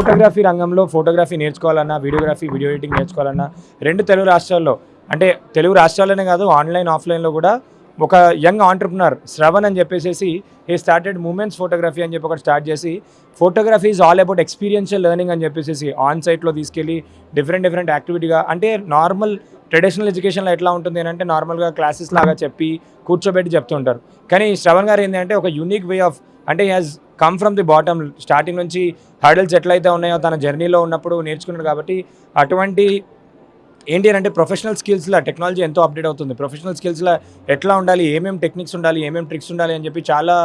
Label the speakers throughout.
Speaker 1: Photography రంగంలో photography నేర్చుకోవాలన్నా videography video editing నేర్చుకోవాలన్నా రెండు తెలుగు రాష్ట్రాల్లో అంటే తెలుగు రాష్ట్రాల్లోనే కాదు ఆన్లైన్ ఆఫ్లైన్లో కూడా ఒక యంగ్ ఆంటర్ప్రినర్ శ్రవణ్ అని చెప్పేసి హీ స్టార్టెడ్ మూమెంట్స్ ఫోటోగ్రఫీ అని చెప్పి ఒకటి స్టార్ట్ చేసి photography is all about experiential learning అని చెప్పేసి ఆన్ సైట్లో తీసుకెళ్ళి డిఫరెంట్ డిఫరెంట్ యాక్టివిటీగా అంటే నార్మల్ ట్రెడిషనల్ ఎడ్యుకేషన్లో ఎట్లా ఉంటుంది అంటే నార్మల్గా క్లాసెస్ లాగా చెప్పి కూర్చోబెట్టి చెప్తుంటారు కానీ శ్రవణ్ గారు ఏంటంటే ఒక యూనిక్ వే ఆఫ్ అంటే has come from the bottom starting నుంచి హర్డల్స్ ఎట్లయితే ఉన్నాయో తన జర్నీలో ఉన్నప్పుడు నేర్చుకున్నాడు కాబట్టి అటువంటి ఏంటి అంటే ప్రొఫెషనల్ స్కిల్స్లో టెక్నాలజీ ఎంతో అప్డేట్ అవుతుంది. ప్రొఫెషనల్ స్కిల్స్లో ఎట్లా ఉండాలి? ఏమేమి టెక్నిక్స్ ఉండాలి? ఏమేమి ట్రిక్స్ ఉండాలి? అని చెప్పి చాలా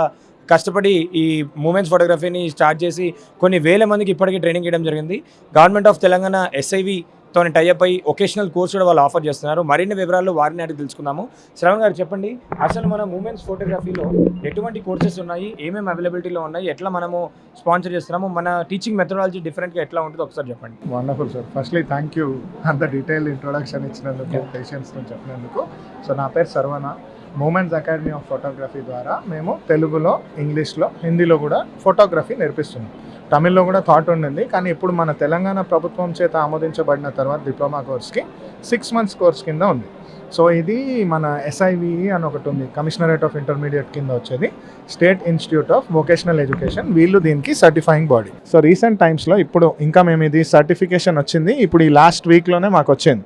Speaker 1: కష్టపడి ఈ మూమెంట్స్ ఫోటోగ్రఫీని స్టార్ట్ చేసి కొన్ని వేల మందికి ఇప్పటికీ ట్రైనింగ్ ఇవ్వడం జరిగింది. గవర్నమెంట్ ఆఫ్ తెలంగాణ ఎస్ఐవి తోని టైఅప్ అయ్యి ఒకేషనల్ కోర్స్ కూడా వాళ్ళు ఆఫర్ చేస్తున్నారు. మరిన్ని వివరాలు వారిని అడిగి తెలుసుకుందాము. శ్రవణ్ గారు చెప్పండి అసలు మన మూమెంట్స్ ఫోటోగ్రఫీలో ఎటువంటి కోర్సెస్ ఉన్నాయి? ఏమేమి అవైలబిలిటీలో ఉన్నాయి? ఎట్లా మనము స్పాన్సర్ చేస్తున్నాము? మన టీచింగ్ మెథడాలజీ డిఫరెంట్గా ఎట్లా ఉంటుందో ఒకసారి చెప్పండి.
Speaker 2: Wonderful sir firstly thank you అంత డీటెయిల్ ఇంట్రొడక్షన్ ఇచ్చినందుకు పేషెంట్స్తో చెప్పినందుకు. సో నా పేరు Saravana. Moments Academy of Photography ద్వారా మేము తెలుగులో ఇంగ్లీష్లో హిందీలో కూడా ఫోటోగ్రఫీ నేర్పిస్తున్నాం. తమిళ్ళో కూడా థాట్ ఉండింది. కానీ ఇప్పుడు మన తెలంగాణ ప్రభుత్వం చేత ఆమోదించబడిన తర్వాత డిప్లొమా కోర్స్కి సిక్స్ మంత్స్ కోర్స్ కింద ఉంది. సో ఇది మన ఎస్ఐవి అని ఒకటి ఉంది. కమిషనరేట్ ఆఫ్ ఇంటర్మీడియట్ కింద వచ్చేది. State Institute of Vocational Education వీళ్ళు దీనికి సర్టిఫైయింగ్ బాడీ సో రీసెంట్ టైమ్స్లో ఇప్పుడు ఇంకా మేము ఇది సర్టిఫికేషన్ వచ్చింది. ఇప్పుడు ఈ లాస్ట్ వీక్లోనే మాకు వచ్చింది.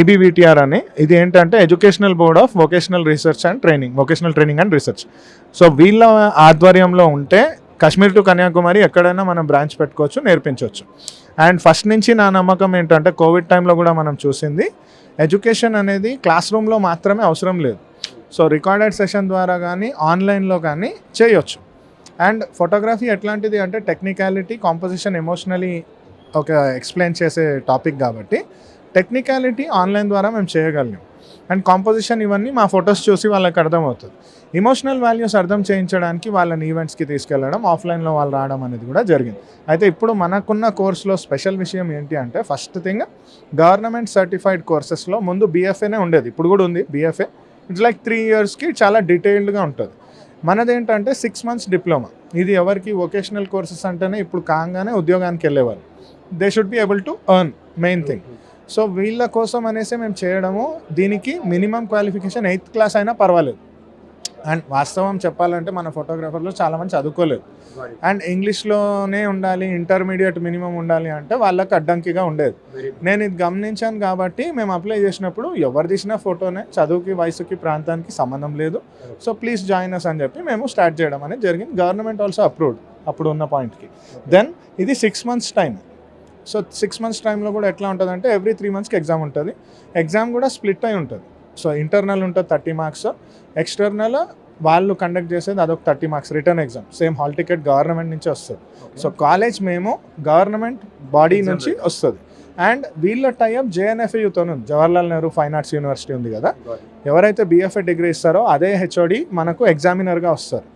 Speaker 2: ఈబీవీటీఆర్ అని. ఇది ఏంటంటే educational board of vocational research and training vocational training and research so వీళ్ళ ఆధ్వర్యంలో ఉంటే కాశ్మీర్ టు కన్యాకుమారి ఎక్కడైనా మనం బ్రాంచ్ పెట్టుకోవచ్చు నేర్పించవచ్చు. అండ్ ఫస్ట్ నుంచి నా నమ్మకం ఏంటంటే కోవిడ్ టైంలో కూడా మనం చూసింది ఎడ్యుకేషన్ అనేది క్లాస్ రూమ్లో మాత్రమే అవసరం లేదు. సో రికార్డెడ్ సెషన్ ద్వారా కానీ ఆన్లైన్లో కానీ చేయొచ్చు. అండ్ ఫోటోగ్రఫీ ఎట్లాంటిది అంటే టెక్నికాలిటీ కాంపోజిషన్ ఎమోషనలీ ఒక ఎక్స్ప్లెయిన్ చేసే టాపిక్ కాబట్టి టెక్నికాలిటీ ఆన్లైన్ ద్వారా మేము చేయగలిగాం. అండ్ కాంపోజిషన్ ఇవన్నీ మా ఫొటోస్ చూసి వాళ్ళకి అర్థమవుతుంది. ఇమోషనల్ వాల్యూస్ అర్థం చేయించడానికి వాళ్ళని ఈవెంట్స్కి తీసుకెళ్ళడం ఆఫ్లైన్లో వాళ్ళు రావడం అనేది కూడా జరిగింది. అయితే ఇప్పుడు మనకున్న కోర్సులో స్పెషల్ విషయం ఏంటి అంటే ఫస్ట్ థింగ్ గవర్నమెంట్ సర్టిఫైడ్ కోర్సెస్లో ముందు బీఎఫ్ఏనే ఉండేది. ఇప్పుడు కూడా ఉంది బీఎఫ్ఏ ఇట్స్ లైక్ త్రీ ఇయర్స్కి చాలా డీటెయిల్డ్గా ఉంటుంది. మనదేంటంటే సిక్స్ మంత్స్ డిప్లొమా ఇది ఎవరికి వొకేషనల్ కోర్సెస్ అంటేనే ఇప్పుడు కాగానే ఉద్యోగానికి వెళ్ళేవారు they should be able to earn main thing so వీళ్ళ కోసం అనేసి మేము చేయడము దీనికి మినిమం క్వాలిఫికేషన్ ఎయిత్ క్లాస్ అయినా పర్వాలేదు. అండ్ వాస్తవం చెప్పాలంటే మన ఫోటోగ్రాఫర్లో చాలామంది చదువుకోలేదు. అండ్ ఇంగ్లీష్లోనే ఉండాలి ఇంటర్మీడియట్ మినిమం ఉండాలి అంటే వాళ్ళకి అడ్డంకిగా ఉండేది. నేను ఇది గమనించాను కాబట్టి మేము అప్లై చేసినప్పుడు ఎవరు తీసిన ఫోటోనే చదువుకి వయసుకి ప్రాంతానికి సంబంధం లేదు. సో ప్లీజ్ జాయిన్ అస్ అని చెప్పి మేము స్టార్ట్ చేయడం అనేది జరిగింది. గవర్నమెంట్ ఆల్సో అప్రూవ్డ్ అప్పుడు ఉన్న పాయింట్కి దెన్ ఇది six months time so six months టైంలో కూడా ఎట్లా ఉంటుందంటే ఎవ్రీ త్రీ మంత్స్కి ఎగ్జామ్ ఉంటుంది. ఎగ్జామ్ కూడా స్ప్లిట్ అయి ఉంటుంది. సో ఇంటర్నల్ ఉంటుంది థర్టీ మార్క్స్ ఎక్స్టర్నల్ వాళ్ళు కండక్ట్ చేసేది అదొక thirty marks written exam. Same hall ticket government నుంచి వస్తుంది. సో కాలేజ్ మేము గవర్నమెంట్ బాడీ నుంచి వస్తుంది. అండ్ వీళ్ళ టైప్ జేఎన్ఎఫ్యూతో ఉంది. Jawaharlal Nehru fine arts university ఉంది కదా. ఎవరైతే బీఎఫ్ఏ డిగ్రీ ఇస్తారో అదే హెచ్ఓడి మనకు ఎగ్జామినర్గా వస్తారు.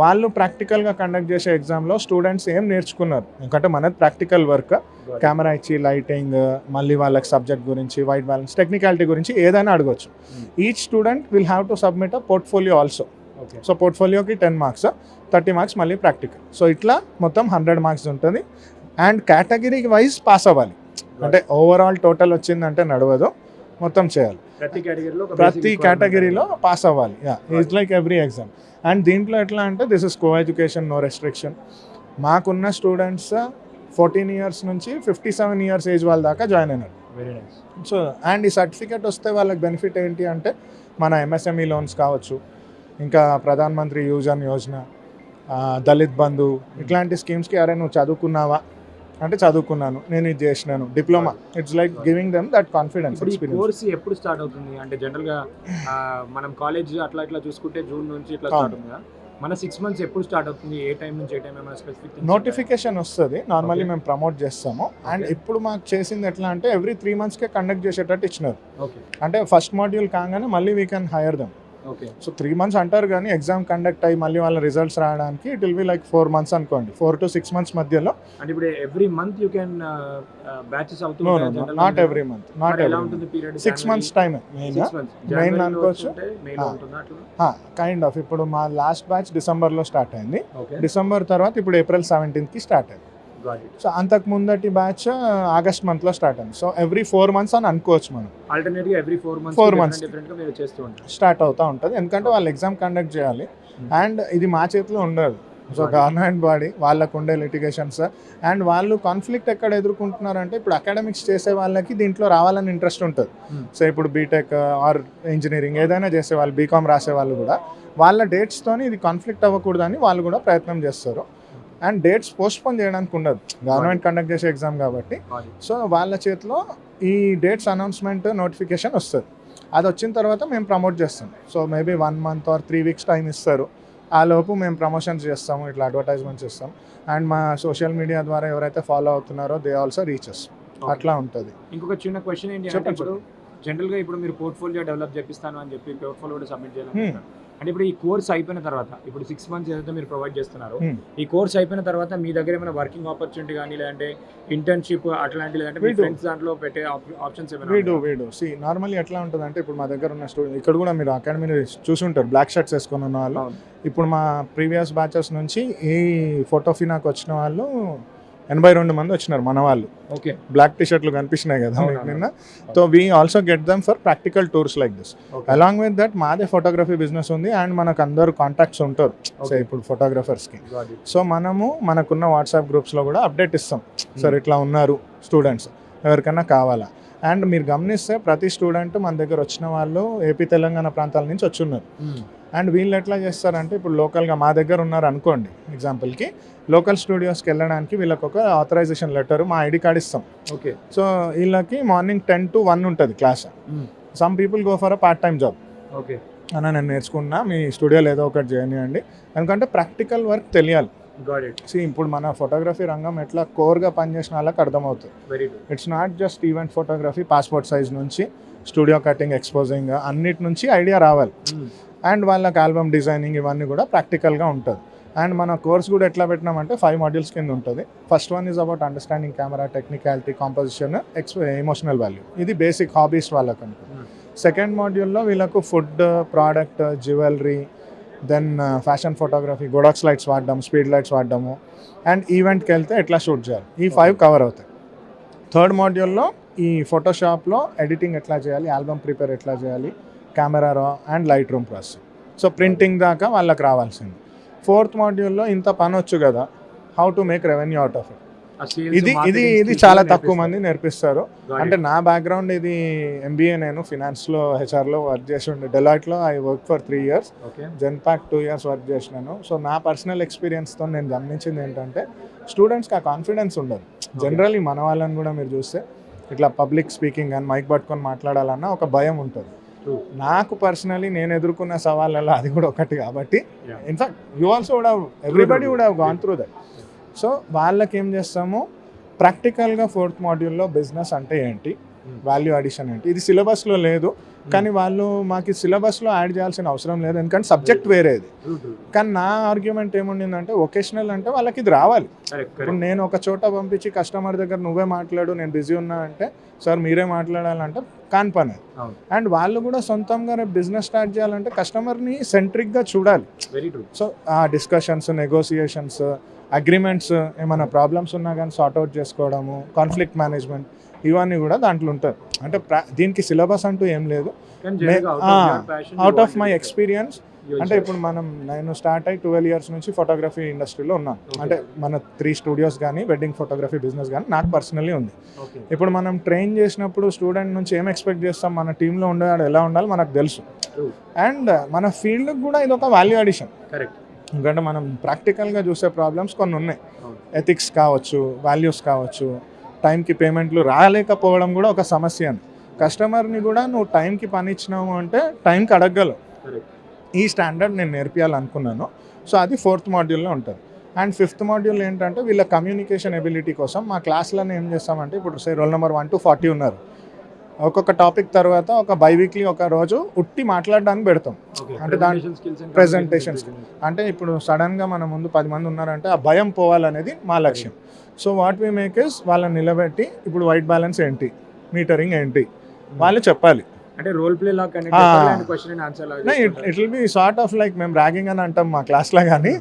Speaker 2: వాళ్ళు ప్రాక్టికల్గా కండక్ట్ చేసే ఎగ్జామ్లో స్టూడెంట్స్ ఏం నేర్చుకున్నారు? ఎందుకంటే మనది ప్రాక్టికల్ వర్క్ కెమెరా ఇచ్చి లైటింగ్ మళ్ళీ వాళ్ళకి సబ్జెక్ట్ గురించి వైట్ బ్యాలెన్స్ టెక్నికాలిటీ గురించి ఏదైనా అడగొచ్చు. Each student will have to submit a portfolio also so పోర్ట్ఫోలియోకి ten marks thirty marks మళ్ళీ ప్రాక్టికల్ సో ఇట్లా మొత్తం హండ్రెడ్ మార్క్స్ ఉంటుంది. అండ్ కేటగిరీ వైజ్ పాస్ అవ్వాలి. అంటే ఓవరాల్ టోటల్ వచ్చిందంటే నడవదు. మొత్తం చేయాలి.
Speaker 1: ప్రతి కేటగిరీలో
Speaker 2: ప్రతి కేటగిరీలో పాస్ అవ్వాలి. Yeah it's like every exam and దీంట్లో ఎట్లా అంటే this is co-education no restriction మాకున్న స్టూడెంట్స్ ఫోర్టీన్ ఇయర్స్ నుంచి ఫిఫ్టీ సెవెన్ ఇయర్స్ ఏజ్ వాళ్ళ దాకా జాయిన్ అయినారు.
Speaker 1: వెరీ నైస్
Speaker 2: సో అండ్ ఈ సర్టిఫికేట్ వస్తే వాళ్ళకి బెనిఫిట్ ఏంటి అంటే మన ఎంఎస్ఎంఈ లోన్స్ కావచ్చు ఇంకా ప్రధాన్ మంత్రి యూజన్ యోజన దళిత్ బంధు ఇట్లాంటి స్కీమ్స్కి అరే నువ్వు చదువుకున్నావా? అంటే చదువుకున్నాను నేను ఇది చేసినాను. Diploma it's like giving them that confidence
Speaker 1: course ఎప్పుడు స్టార్ట్ అవుతుంది? అంటే జనరల్గా మనం కాలేజ్ అట్లా ఇట్లా చూసుకుంటే జూన్ నుంచి ఇట్లా. స్టార్ట్ అవుతుంది? మన సిక్స్ మంత్స్ ఎప్పుడు స్టార్ట్ అవుతుంది? ఏ టైం నుంచి ఏ టైం ఏమైనా స్పెసిఫిక్
Speaker 2: నోటిఫికేషన్ వస్తుంది. నార్మల్లీ. మేము ప్రమోట్ చేస్తాము. అండ్. ఇప్పుడు మాకు చేసింది ఎట్లా అంటే ఎవ్రీ త్రీ మంత్స్కే కండక్ట్ చేసేటట్టు ఇచ్చినారు.
Speaker 1: ఓకే
Speaker 2: అంటే ఫస్ట్ మాడ్యూల్ కాగానే మళ్ళీ we can hire them so three months అంటారు కానీ ఎగ్జామ్ కండక్ట్ అయ్యి మళ్ళీ వాళ్ళ రిజల్ట్స్ రావడానికి it will be like four months అనుకోండి. ఫోర్ టు సిక్స్ మంత్స్ మధ్యలో.
Speaker 1: అంటే ఇప్పుడు every month you can batches అవుతుంది
Speaker 2: నాట్ ఎవ్రీ మంత్ నాట్
Speaker 1: ఎలా
Speaker 2: ఎవ్రీ
Speaker 1: ఉంటుంది period
Speaker 2: six months time main Main అనుకోవచ్చు. కైండ్ ఆఫ్ ఇప్పుడు మా లాస్ట్ బ్యాచ్ డిసెంబర్లో స్టార్ట్ అయింది. డిసెంబర్ తర్వాత ఇప్పుడు ఏప్రిల్ సెవెంటీన్త్కి స్టార్ట్ అయింది. సో అంతకు ముందటి బ్యాచ్ ఆగస్ట్ మంత్లో స్టార్ట్ అయింది. సో ఎవ్రీ ఫోర్ మంత్స్ అని అనుకోవచ్చు మనం.
Speaker 1: Alternate every four months four. Months
Speaker 2: start అవుతూ ఉంటుంది. ఎందుకంటే వాళ్ళు ఎగ్జామ్ కండక్ట్ చేయాలి.
Speaker 1: Hmm.
Speaker 2: అండ్ ఇది మా చేతిలో ఉండదు. సో. గవర్నమెంట్ బాడీ వాళ్ళకు ఉండే లిటిగేషన్స్ అండ్ వాళ్ళు కాన్ఫ్లిక్ట్ ఎక్కడ ఎదుర్కొంటున్నారంటే ఇప్పుడు అకాడమిక్స్ చేసే వాళ్ళకి దీంట్లో రావాలని ఇంట్రెస్ట్ ఉంటుంది.
Speaker 1: Hmm.
Speaker 2: సో ఇప్పుడు బీటెక్ ఆర్ ఇంజనీరింగ్ ఏదైనా చేసే వాళ్ళు బీకామ్ రాసే వాళ్ళు కూడా వాళ్ళ డేట్స్తోని ఇది కాన్ఫ్లిక్ట్ అవ్వకూడదని వాళ్ళు కూడా ప్రయత్నం చేస్తారు. అండ్ డేట్స్ పోస్ట్పోన్ చేయడానికి ఉండదు. గవర్నమెంట్ కండక్ట్ చేసే ఎగ్జామ్ కాబట్టి. సో వాళ్ళ చేతిలో ఈ డేట్స్ అనౌన్స్మెంట్ నోటిఫికేషన్ వస్తుంది. అది వచ్చిన తర్వాత మేము ప్రమోట్ చేస్తాం. So maybe one month or three weeks time ఇస్తారు. ఆ లోపు మేము ప్రమోషన్స్ చేస్తాము ఇట్లా అడ్వర్టైజ్మెంట్స్ చేస్తాం. అండ్ మా సోషల్ మీడియా ద్వారా ఎవరైతే ఫాలో అవుతున్నారో దే ఆల్సో రీచెస్ అట్లా ఉంటుంది.
Speaker 1: ఇంకొక చిన్న క్వశ్చన్ ఏంటి అంటే
Speaker 2: చెప్పండి,
Speaker 1: ఇప్పుడు మీరు పోర్ట్ఫోలియో డెవలప్ చేపిస్తాను అని చెప్పి పోర్ట్ఫోలియో కూడా సబ్మిట్
Speaker 2: Hmm.
Speaker 1: చేయాలి అంటే ఇప్పుడు ఈ కోర్స్ అయిపోయిన తర్వాత ఇప్పుడు సిక్స్ మంత్స్ ఏదైతే మీరు ప్రొవైడ్ చేస్తున్నారో
Speaker 2: Hmm.
Speaker 1: ఈ కోర్స్ అయిపోయిన తర్వాత మీ దగ్గర ఏమైనా వర్కింగ్ ఆపర్చునిటీ కానీ లేదంటే ఇంటర్న్షిప్ అట్లాంటి లేదంటే మీ. ఫ్రెండ్స్ దాంట్లో పెట్టే ఆప్షన్స్ ఏమైనా
Speaker 2: వీడు
Speaker 1: ఉన్నాయా?
Speaker 2: వీడు సి నార్మల్లీ ఎట్లా ఉంటుంది అంటే ఇప్పుడు మా దగ్గర ఉన్న స్టూడెంట్ ఇక్కడ కూడా మీరు అకాడమీలో చూసుంటారు బ్లాక్ షర్ట్స్ వేసుకొని ఉన్న వాళ్ళు. ఇప్పుడు మా ప్రీవియస్ బ్యాచెస్ నుంచి ఈ ఫోటోఫినాకి వచ్చిన వాళ్ళు ఎనభై రెండు మంది వచ్చినారు మన వాళ్ళు.
Speaker 1: ఓకే.
Speaker 2: బ్లాక్ టీ షర్ట్లు కనిపిస్తున్నాయి కదా. నిన్న. So we also get them for practical tours like this along with that మాదే ఫోటోగ్రఫీ బిజినెస్ ఉంది అండ్ మనకు అందరు కాంటాక్ట్స్ ఉంటారు. సో. ఇప్పుడు ఫోటోగ్రఫర్స్కి. సో మనము మనకున్న వాట్సాప్ గ్రూప్స్లో కూడా అప్డేట్ ఇస్తాం. సార్ ఇట్లా ఉన్నారు స్టూడెంట్స్ ఎవరికైనా కావాలా? అండ్ మీరు గమనిస్తే ప్రతి స్టూడెంట్ మన దగ్గర వచ్చిన వాళ్ళు ఏపీ తెలంగాణ ప్రాంతాల నుంచి వచ్చి ఉన్నారు
Speaker 1: Hmm.
Speaker 2: అండ్ వీళ్ళు ఎట్లా చేస్తారంటే ఇప్పుడు లోకల్గా మా దగ్గర ఉన్నారు అనుకోండి ఎగ్జాంపుల్కి లోకల్ స్టూడియోస్కి వెళ్ళడానికి వీళ్ళకి ఒక ఆథరైజేషన్ లెటర్ మా ఐడి కార్డ్ ఇస్తాం.
Speaker 1: ఓకే.
Speaker 2: సో వీళ్ళకి మార్నింగ్ టెన్ టు వన్ ఉంటుంది class. Some people go for a part time job.
Speaker 1: Okay.
Speaker 2: అన్న నేను నేర్చుకున్నా మీ స్టూడియోలో ఏదో ఒకటి చేయనివ్వండి ఎందుకంటే ప్రాక్టికల్ వర్క్ తెలియాలి. See, ఇప్పుడు మన ఫోటోగ్రఫీ రంగం ఎట్లా కోర్గా పనిచేసిన వాళ్ళకి అర్థమవుతుంది.
Speaker 1: Very good.
Speaker 2: It's not just event photography passport size నుంచి స్టూడియో కటింగ్ ఎక్స్పోజింగ్ అన్నిటి నుంచి ఐడియా రావాలి. అండ్ వాళ్ళకి ఆల్బమ్ డిజైనింగ్ ఇవన్నీ కూడా ప్రాక్టికల్గా ఉంటుంది. అండ్ మన కోర్స్ కూడా ఎట్లా పెట్టినామంటే ఫైవ్ మాడ్యూల్స్ కింద ఉంటుంది. First one is about understanding camera technicality composition X emotional value. ఇది బేసిక్ హాబీస్ వాళ్ళకి అనుకో.
Speaker 1: Hmm.
Speaker 2: సెకండ్ మాడ్యూల్లో వీళ్ళకు food product jewellery then fashion photography Godox lights వాడడం స్పీడ్ లైట్స్ వాడడము. అండ్ ఈవెంట్కి వెళ్తే ఎట్లా షూట్ చేయాలి? ఈ ఫైవ్ కవర్ అవుతాయి. థర్డ్ మాడ్యూల్లో ఈ ఫోటోషాప్లో ఎడిటింగ్ ఎట్లా చేయాలి? ఆల్బమ్ ప్రిపేర్ ఎట్లా చేయాలి? Camera raw and Lightroom process so printing దాకా వాళ్ళకి రావాల్సింది. ఫోర్త్ మాడ్యూల్లో ఇంత పని వచ్చు కదా how to make revenue out of it ఇది ఇది ఇది చాలా తక్కువ మంది నేర్పిస్తారు. అంటే నా బ్యాక్గ్రౌండ్ ఇది ఎంబీఏ నేను ఫినాన్స్లో హెచ్ఆర్లో వర్క్ చేసి ఉండే. డెలాయిట్లో I work for three years
Speaker 1: okay
Speaker 2: Genpact two years work చేసినాను. సో నా పర్సనల్ ఎక్స్పీరియన్స్తో నేను గమనించింది ఏంటంటే స్టూడెంట్స్కి ఆ కాన్ఫిడెన్స్ ఉండదు. జనరల్లీ మన వాళ్ళని కూడా మీరు చూస్తే ఇట్లా పబ్లిక్ స్పీకింగ్ అని మైక్ పట్టుకొని మాట్లాడాలన్న ఒక భయం ఉంటుంది. నాకు పర్సనలీ నేను ఎదుర్కొన్న సవాళ్ళలో అది కూడా ఒకటి కాబట్టి. In fact you also would have everybody. Would have gone through that so వాళ్ళకి ఏం చేస్తాము ప్రాక్టికల్గా ఫోర్త్ మాడ్యూల్లో బిజినెస్ అంటే ఏంటి
Speaker 1: Hmm.
Speaker 2: వాల్యూ అడిషన్ ఏంటి ఇది సిలబస్లో లేదు కానీ వాళ్ళు మాకు సిలబస్లో యాడ్ చేయాల్సిన అవసరం లేదు. ఎందుకంటే సబ్జెక్ట్ వేరేది. కానీ నా ఆర్గ్యుమెంట్ ఏముండిందంటే ఒకేషనల్ అంటే వాళ్ళకి ఇది రావాలి. ఇప్పుడు నేను ఒక చోట పంపించి కస్టమర్ దగ్గర నువ్వే మాట్లాడు నేను బిజీ ఉన్నా అంటే సార్ మీరే మాట్లాడాలంటే కాని పని. అండ్ వాళ్ళు కూడా సొంతంగా రేపు బిజినెస్ స్టార్ట్ చేయాలంటే కస్టమర్ని సెంట్రిక్గా చూడాలి. సో ఆ డిస్కషన్స్ నెగోసియేషన్స్ అగ్రిమెంట్స్ ఏమైనా ప్రాబ్లమ్స్ ఉన్నా కానీ సార్ట్అవుట్ చేసుకోవడము కాన్ఫ్లిక్ట్ మేనేజ్మెంట్ ఇవన్నీ కూడా దాంట్లో ఉంటుంది అంటే దీనికి సిలబస్ అంటూ ఏం లేదు. అవుట్ ఆఫ్ మై ఎక్స్పీరియన్స్ అంటే ఇప్పుడు మనం నేను స్టార్ట్ అయ్యి ట్వెల్వ్ ఇయర్స్ నుంచి ఫోటోగ్రఫీ ఇండస్ట్రీలో ఉన్నాను. అంటే మన త్రీ స్టూడియోస్ కానీ వెడ్డింగ్ ఫోటోగ్రఫీ బిజినెస్ కానీ నాకు పర్సనల్లీ ఉంది. ఇప్పుడు మనం ట్రైన్ చేసినప్పుడు స్టూడెంట్ నుంచి ఏం ఎక్స్పెక్ట్ చేస్తాం? మన టీంలో ఉండేవాడు ఎలా ఉండాలి మనకు తెలుసు. అండ్ మన ఫీల్డ్కి కూడా ఇది ఒక వాల్యూ అడిషన్
Speaker 1: కరెక్ట్
Speaker 2: ఎందుకంటే మనం ప్రాక్టికల్గా చూసే ప్రాబ్లమ్స్ కొన్ని ఉన్నాయి. ఎథిక్స్ కావచ్చు వాల్యూస్ కావచ్చు టైంకి పేమెంట్లు రాలేకపోవడం కూడా ఒక సమస్య అని. కస్టమర్ని కూడా నువ్వు టైంకి పని ఇచ్చినావు అంటే టైంకి అడగగలవు.
Speaker 1: కరెక్ట్
Speaker 2: ఈ స్టాండర్డ్ నేను నేర్పియాలనుకున్నాను. సో అది ఫోర్త్ మాడ్యూల్లో ఉంటుంది. అండ్ ఫిఫ్త్ మాడ్యూల్ ఏంటంటే వీళ్ళ కమ్యూనికేషన్ ఎబిలిటీ కోసం మా క్లాస్లను ఏం చేస్తామంటే ఇప్పుడు say roll number one to forty ఉన్నారు. ఒక్కొక్క టాపిక్ తర్వాత ఒక బై వీక్లీ ఒక రోజు ఉట్టి మాట్లాడడానికి పెడతాం. అంటే దాని- presentations. అంటే ఇప్పుడు సడన్గా మన ముందు పది మంది ఉన్నారంటే ఆ భయం పోవాలనేది మా లక్ష్యం. So what we make is వాళ్ళని నిలబెట్టి ఇప్పుడు వైట్ బ్యాలెన్స్ ఏంటి? మీటరింగ్ ఏంటి? వాళ్ళు చెప్పాలి.
Speaker 1: అంటే role play
Speaker 2: it will be sort of like మేము ర్యాగింగ్ అని అంటాం మా క్లాస్లో కానీ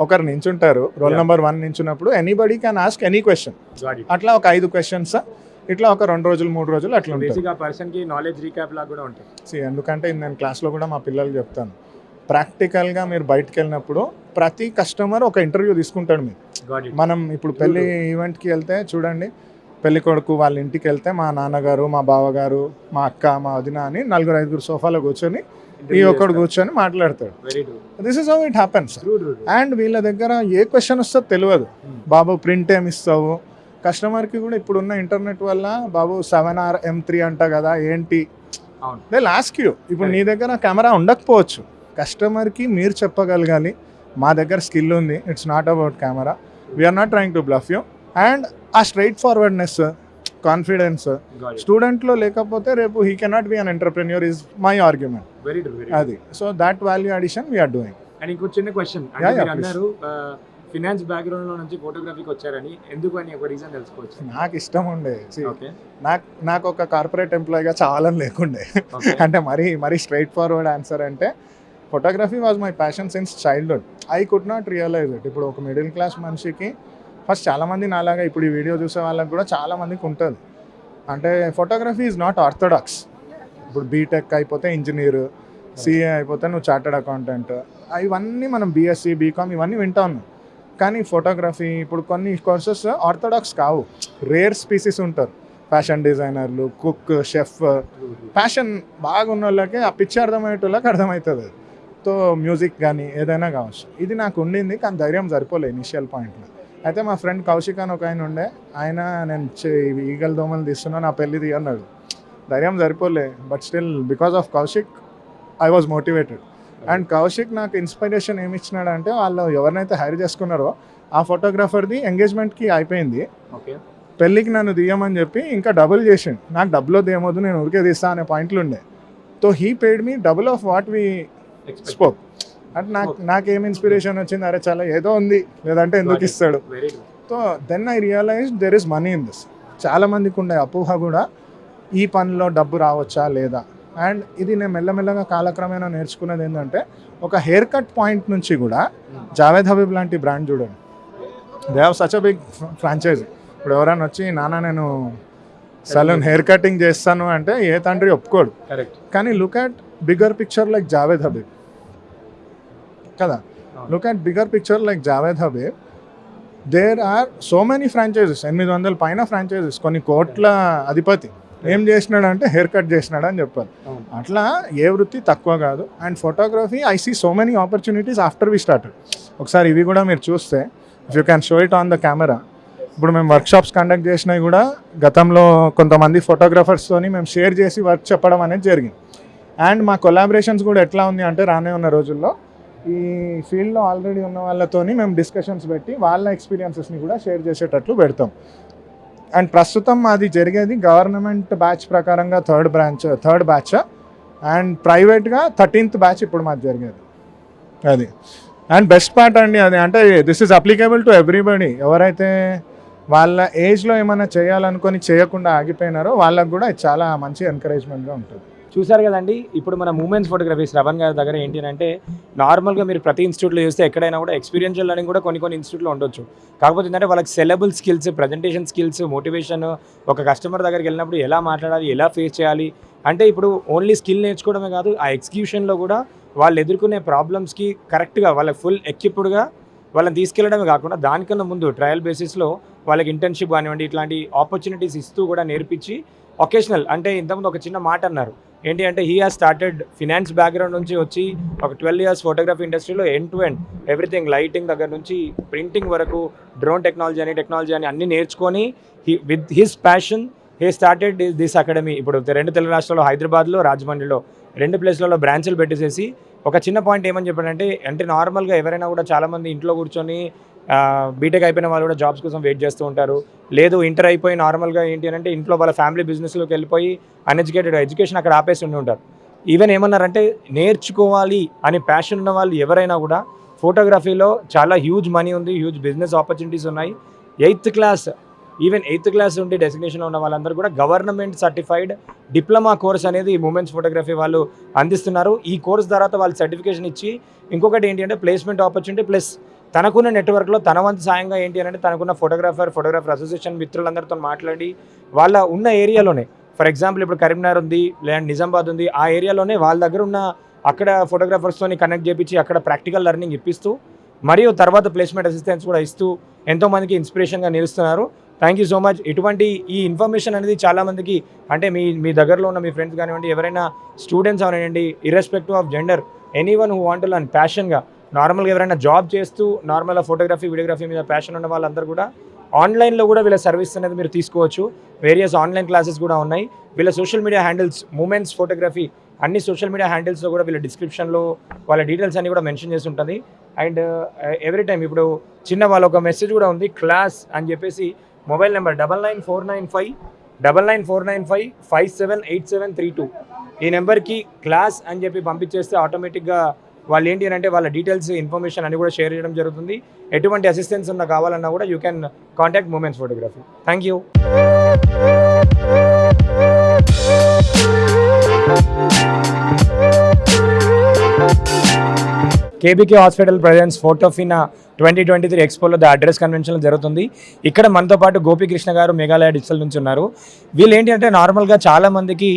Speaker 2: ఒకరు నించుంటారు. Roll. Number one నించున్నప్పుడు anybody can ask any question అట్లా ఒక ఐదు క్వశ్చన్స్ ఇట్లా ఒక రెండు రోజులు మూడు రోజులు అట్లా ఉంటుంది
Speaker 1: నాలెడ్జ్ రీక్యాప్ లా కూడా ఉంటుంది
Speaker 2: ఎందుకంటే నేను క్లాస్లో కూడా మా పిల్లలు చెప్తాను. ప్రాక్టికల్గా మీరు బయటకు వెళ్ళినప్పుడు ప్రతి కస్టమర్ ఒక ఇంటర్వ్యూ తీసుకుంటాడు మీరు మనం ఇప్పుడు పెళ్ళి ఈవెంట్కి వెళ్తే చూడండి పెళ్ళి కొడుకు వాళ్ళ ఇంటికి వెళ్తే మా నాన్నగారు మా బావగారు మా అక్క మా వదిన అని నలుగురు ఐదుగురు సోఫాలో కూర్చొని ఈ ఒక్కడు కూర్చొని మాట్లాడతాడు. This is how it happens and వీళ్ళ దగ్గర ఏ క్వశ్చన్ వస్తుందో తెలియదు. బాబు ప్రింట్ ఏమి ఇస్తావు? కస్టమర్కి కూడా ఇప్పుడున్న ఇంటర్నెట్ వల్ల బాబు సెవెన్ ఆర్ ఎం త్రీ అంట కదా ఏంటి. దే లాస్ట్ యూ ఇప్పుడు నీ దగ్గర కెమెరా ఉండకపోవచ్చు. కస్టమర్కి మీరు చెప్పగలగాలి. మా దగ్గర స్కిల్ ఉంది. It's not about camera. We are not trying to bluff you and ఆ స్ట్రైట్ ఫార్వర్డ్నెస్ కాన్ఫిడెన్స్ స్టూడెంట్లో లేకపోతే రేపు he cannot be an entrepreneur is my argument అది. So that value addition we are doing
Speaker 1: and ఇంకో చిన్న question. అన్నారు finance బ్యాక్గ్రౌండ్లో నుంచి ఫోటోగ్రఫీకి వచ్చారని. ఎందుకు అని ఒక రీజన్ తెలుసుకోవచ్చు.
Speaker 2: నాకు ఇష్టం ఉండే. నాకు నాకు ఒక కార్పొరేట్ ఎంప్లాయీగా చాలని లేకుండే. అంటే మరీ మరీ స్ట్రైట్ ఫార్వర్డ్ ఆన్సర్ అంటే photography was my passion since childhood I could not realize it ఇప్పుడు ఒక మిడిల్ క్లాస్ మనిషికి ఫస్ట్ చాలామంది నాలాగా ఇప్పుడు ఈ వీడియో చూసే వాళ్ళకి కూడా చాలామందికి ఉంటుంది. అంటే ఫోటోగ్రఫీ ఈజ్ నాట్ ఆర్థోడాక్స్ ఇప్పుడు బీటెక్ అయిపోతే ఇంజనీర్ సిఏ అయిపోతే నువ్వు చార్టెడ్ అకౌంటెంట్ ఇవన్నీ మనం బీఎస్సీ బీకామ్ ఇవన్నీ వింటా ఉన్నాం. కానీ ఫోటోగ్రఫీ ఇప్పుడు కొన్ని కోర్సెస్ ఆర్థోడాక్స్ కావు. రేర్ స్పీసీస్ ఉంటారు. ఫ్యాషన్ డిజైనర్లు కుక్ షెఫ్ బాగా బాగున్న వాళ్ళకి ఆ పిచ్చి అర్థమయ్యేటోళ్ళకి అర్థమవుతుంది. అది సో మ్యూజిక్ కానీ ఏదైనా కావచ్చు. ఇది నాకు ఉండింది కానీ ధైర్యం సరిపోలే ఇనిషియల్ పాయింట్లో. అయితే మా ఫ్రెండ్ కౌశిక్ అని ఒక ఆయన ఉండే ఆయన నేను ఈగల దోమలు తీస్తున్నా నా పెళ్ళి తీ అన్నాడు. ధైర్యం సరిపోలే but still because of Kaushik I was motivated and Kaushik నాకు ఇన్స్పిరేషన్ ఏమి ఇచ్చినాడు అంటే వాళ్ళు ఎవరినైతే హైర్ చేసుకున్నారో ఆ ఫోటోగ్రాఫర్ది ఎంగేజ్మెంట్కి అయిపోయింది.
Speaker 1: ఓకే
Speaker 2: పెళ్ళికి నన్ను తీయమని చెప్పి ఇంకా డబుల్ చేసిండు. నాకు డబ్బులో తీయమొద్దు నేను ఊరికే తీస్తా అనే పాయింట్లు ఉండే. So he paid me double of what we spoke అంటే నాకు నాకేం ఇన్స్పిరేషన్ వచ్చింది? అరే చాలా ఏదో ఉంది. లేదంటే ఎందుకు ఇస్తాడు? So then I realize there is money in this చాలా మందికి ఉండే అపోహ కూడా ఈ పనిలో డబ్బు రావచ్చా లేదా? అండ్ ఇది నేను మెల్లమెల్లగా కాలక్రమేణా నేర్చుకున్నది ఏంటంటే ఒక హెయిర్ కట్ పాయింట్ నుంచి కూడా జావేద్ హబీబ్ లాంటి బ్రాండ్ చూడండి. They have such a big franchisee ఇప్పుడు ఎవరైనా వచ్చి నాన్న నేను సలూన్ హెయిర్ కటింగ్ చేస్తాను అంటే ఏ తండ్రి ఒప్పుకోడు.
Speaker 1: కరెక్ట్
Speaker 2: కానీ look at bigger picture like Javed Habib కదా? Look at bigger picture like Javed Habib there are so many franchises ఎనిమిది వందల పైన ఫ్రాంచైజెస్ కొన్ని కోట్ల అధిపతి. ఏం చేసినాడు అంటే హెయిర్ కట్ చేసినాడు అని చెప్పారు. అట్లా ఏ వృత్తి తక్కువ కాదు. And photography I see so many opportunities after we started ఒకసారి ఇవి కూడా మీరు చూస్తే if you can show it on the camera ఇప్పుడు మేము వర్క్షాప్స్ కండక్ట్ చేసినవి కూడా గతంలో కొంతమంది ఫోటోగ్రాఫర్స్తోని మేము షేర్ చేసి వర్క్ చెప్పడం అనేది జరిగింది. అండ్ మా కొలాబరేషన్స్ కూడా ఎట్లా ఉంది అంటే రానే ఉన్న రోజుల్లో ఈ ఫీల్డ్లో ఆల్రెడీ ఉన్న వాళ్ళతోని మేము డిస్కషన్స్ పెట్టి వాళ్ళ ఎక్స్పీరియన్సెస్ని కూడా షేర్ చేసేటట్లు పెడతాం. అండ్ ప్రస్తుతం అది జరిగేది గవర్నమెంట్ బ్యాచ్ ప్రకారంగా third branch third batch and ప్రైవేట్గా థర్టీన్త్ బ్యాచ్ ఇప్పుడు మాది జరిగేది. అది. అండ్ బెస్ట్ పార్ట్ అండి అది. అంటే this is applicable to everybody ఎవరైతే వాళ్ళ ఏజ్లో ఏమైనా చేయాలనుకొని చేయకుండా ఆగిపోయినారో వాళ్ళకు కూడా చాలా మంచి ఎంకరేజ్మెంట్గా ఉంటుంది.
Speaker 1: చూసారు కదండి. ఇప్పుడు మన మూమెంట్స్ ఫోటోగ్రఫీ శ్రవణ్ గారి దగ్గర ఏంటి అంటే నార్మల్గా మీరు ప్రతి ఇన్స్టిట్యూట్లో చూస్తే ఎక్కడైనా కూడా ఎక్స్పీరియన్షియల్ లెర్నింగ్ కూడా కొన్ని కొన్ని ఇన్స్టిట్యూట్లో ఉండొచ్చు. కాకపోతే ఏంటంటే వాళ్ళకి sellable skills presentation skills motivation ఒక కస్టమర్ దగ్గరికి వెళ్ళినప్పుడు ఎలా మాట్లాడాలి ఎలా ఫేస్ చేయాలి అంటే ఇప్పుడు ఓన్లీ స్కిల్ నేర్చుకోవడమే కాదు ఆ ఎగ్జిక్యూషన్లో కూడా వాళ్ళు ఎదుర్కొనే ప్రాబ్లమ్స్కి కరెక్ట్గా వాళ్ళకి ఫుల్ ఎక్విప్డ్గా వాళ్ళని తీసుకెళ్ళడమే కాకుండా దానికన్నా ముందు ట్రయల్ బేసిస్లో వాళ్ళకి ఇంటర్న్షిప్ కానివ్వండి ఇట్లాంటి ఆపర్చునిటీస్ ఇస్తూ కూడా నేర్పించి ఒకేషనల్ అంటే ఇంతకుముందు ఒక చిన్న మాట అన్నారు. ఏంటి అంటే he has started finance background నుంచి వచ్చి ఒక ట్వెల్వ్ ఇయర్స్ ఫోటోగ్రఫీ ఇండస్ట్రీలో end to end everything lighting దగ్గర నుంచి ప్రింటింగ్ వరకు డ్రోన్ టెక్నాలజీ అని టెక్నాలజీ అని అన్ని నేర్చుకొని he with his passion he started this academy ఇప్పుడు రెండు తెలుగు రాష్ట్రాల్లో హైదరాబాద్లో రాజమండ్రిలో రెండు ప్లేస్లలో బ్రాంచ్లు పెట్టేసేసి ఒక చిన్న పాయింట్ ఏమని చెప్పాడంటే అంటే నార్మల్గా ఎవరైనా కూడా చాలామంది ఇంట్లో కూర్చొని బీటెక్ అయిపోయిన వాళ్ళు కూడా జాబ్స్ కోసం వెయిట్ చేస్తూ ఉంటారు. లేదు ఇంటర్ అయిపోయి నార్మల్గా ఏంటి అని అంటే ఇంట్లో వాళ్ళ ఫ్యామిలీ బిజినెస్లోకి వెళ్ళిపోయి అన్ఎడ్యుకేటెడ్ ఎడ్యుకేషన్ అక్కడ ఆపేసి ఉండి ఉంటారు. ఈవెన్ ఏమన్నారంటే నేర్చుకోవాలి అనే ప్యాషన్ ఉన్న వాళ్ళు ఎవరైనా కూడా ఫోటోగ్రఫీలో చాలా హ్యూజ్ మనీ ఉంది హ్యూజ్ బిజినెస్ ఆపర్చునిటీస్ ఉన్నాయి. Eighth class even eighth class ఉండి డెసిగ్నేషన్లో ఉన్న వాళ్ళందరూ కూడా గవర్నమెంట్ సర్టిఫైడ్ డిప్లొమా కోర్స్ అనేది మూమెంట్స్ ఫోటోగ్రఫీ వాళ్ళు అందిస్తున్నారు. ఈ కోర్స్ తర్వాత వాళ్ళు సర్టిఫికేషన్ ఇచ్చి ఇంకొకటి ఏంటి అంటే ప్లేస్మెంట్ ఆపర్చునిటీ ప్లస్ తనకున్న నెట్వర్క్లో తన వంతు సాయంగా ఏంటి అని అంటే తనకున్న ఫోటోగ్రాఫర్ ఫోటోగ్రాఫర్ అసోసియేషన్ మిత్రులందరితో మాట్లాడి వాళ్ళ ఉన్న ఏరియాలోనే ఫర్ ఎగ్జాంపుల్ ఇప్పుడు కరీంనగర్ ఉంది లేదంటే నిజామాబాద్ ఉంది ఆ ఏరియాలోనే వాళ్ళ దగ్గర ఉన్న అక్కడ ఫోటోగ్రాఫర్స్తోని కనెక్ట్ చేపించి అక్కడ ప్రాక్టికల్ లెర్నింగ్ ఇప్పిస్తూ మరియు తర్వాత ప్లేస్మెంట్ అసిస్టెన్స్ కూడా ఇస్తూ ఎంతోమందికి ఇన్స్పిరేషన్గా నిలుస్తున్నారు. థ్యాంక్ యూ సో మచ్ ఇటువంటి ఈ ఇన్ఫర్మేషన్ అనేది చాలామందికి అంటే మీ మీ దగ్గరలో ఉన్న మీ ఫ్రెండ్స్ కానివ్వండి ఎవరైనా students అవనండి irrespective of gender anyone who want learn ప్యాషన్గా నార్మల్గా ఎవరైనా జాబ్ చేస్తూ నార్మల్గా ఫోటోగ్రఫీ వీడియోగ్రఫీ మీద ప్యాషన్ ఉన్న వాళ్ళందరూ కూడా ఆన్లైన్లో కూడా వీళ్ళ సర్వీస్ అనేది మీరు తీసుకోవచ్చు. వేరియస్ ఆన్లైన్ క్లాసెస్ కూడా ఉన్నాయి. వీళ్ళ social media handles moments photography అన్ని సోషల్ మీడియా హ్యాండిల్స్లో కూడా వీళ్ళ డిస్క్రిప్షన్లో వాళ్ళ డీటెయిల్స్ అన్ని కూడా మెన్షన్ చేసి ఉంటుంది. అండ్ uh, ఎవ్రీ టైం ఇప్పుడు చిన్న వాళ్ళ ఒక మెసేజ్ కూడా ఉంది క్లాస్ అని చెప్పేసి mobile number double nine four nine five double nine four nine five five seven eight seven three two ఈ నెంబర్కి క్లాస్ అని చెప్పి పంపించేస్తే ఆటోమేటిక్గా వాళ్ళు ఏంటి అని అంటే వాళ్ళ డీటెయిల్స్ ఇన్ఫర్మేషన్ అని కూడా షేర్ చేయడం జరుగుతుంది. ఎటువంటి అసిస్టెన్స్ ఉన్న కావాలన్నా కూడా you can contact moments photography thank you KBK hospital presents Photofina twenty twenty three ఎక్స్పోలో the address convention జరుగుతుంది. ఇక్కడ మనతో పాటు గోపీకృష్ణ గారు మేఘాలయ డిజిటల్ నుంచి ఉన్నారు. వీళ్ళు ఏంటి అంటే నార్మల్గా చాలామందికి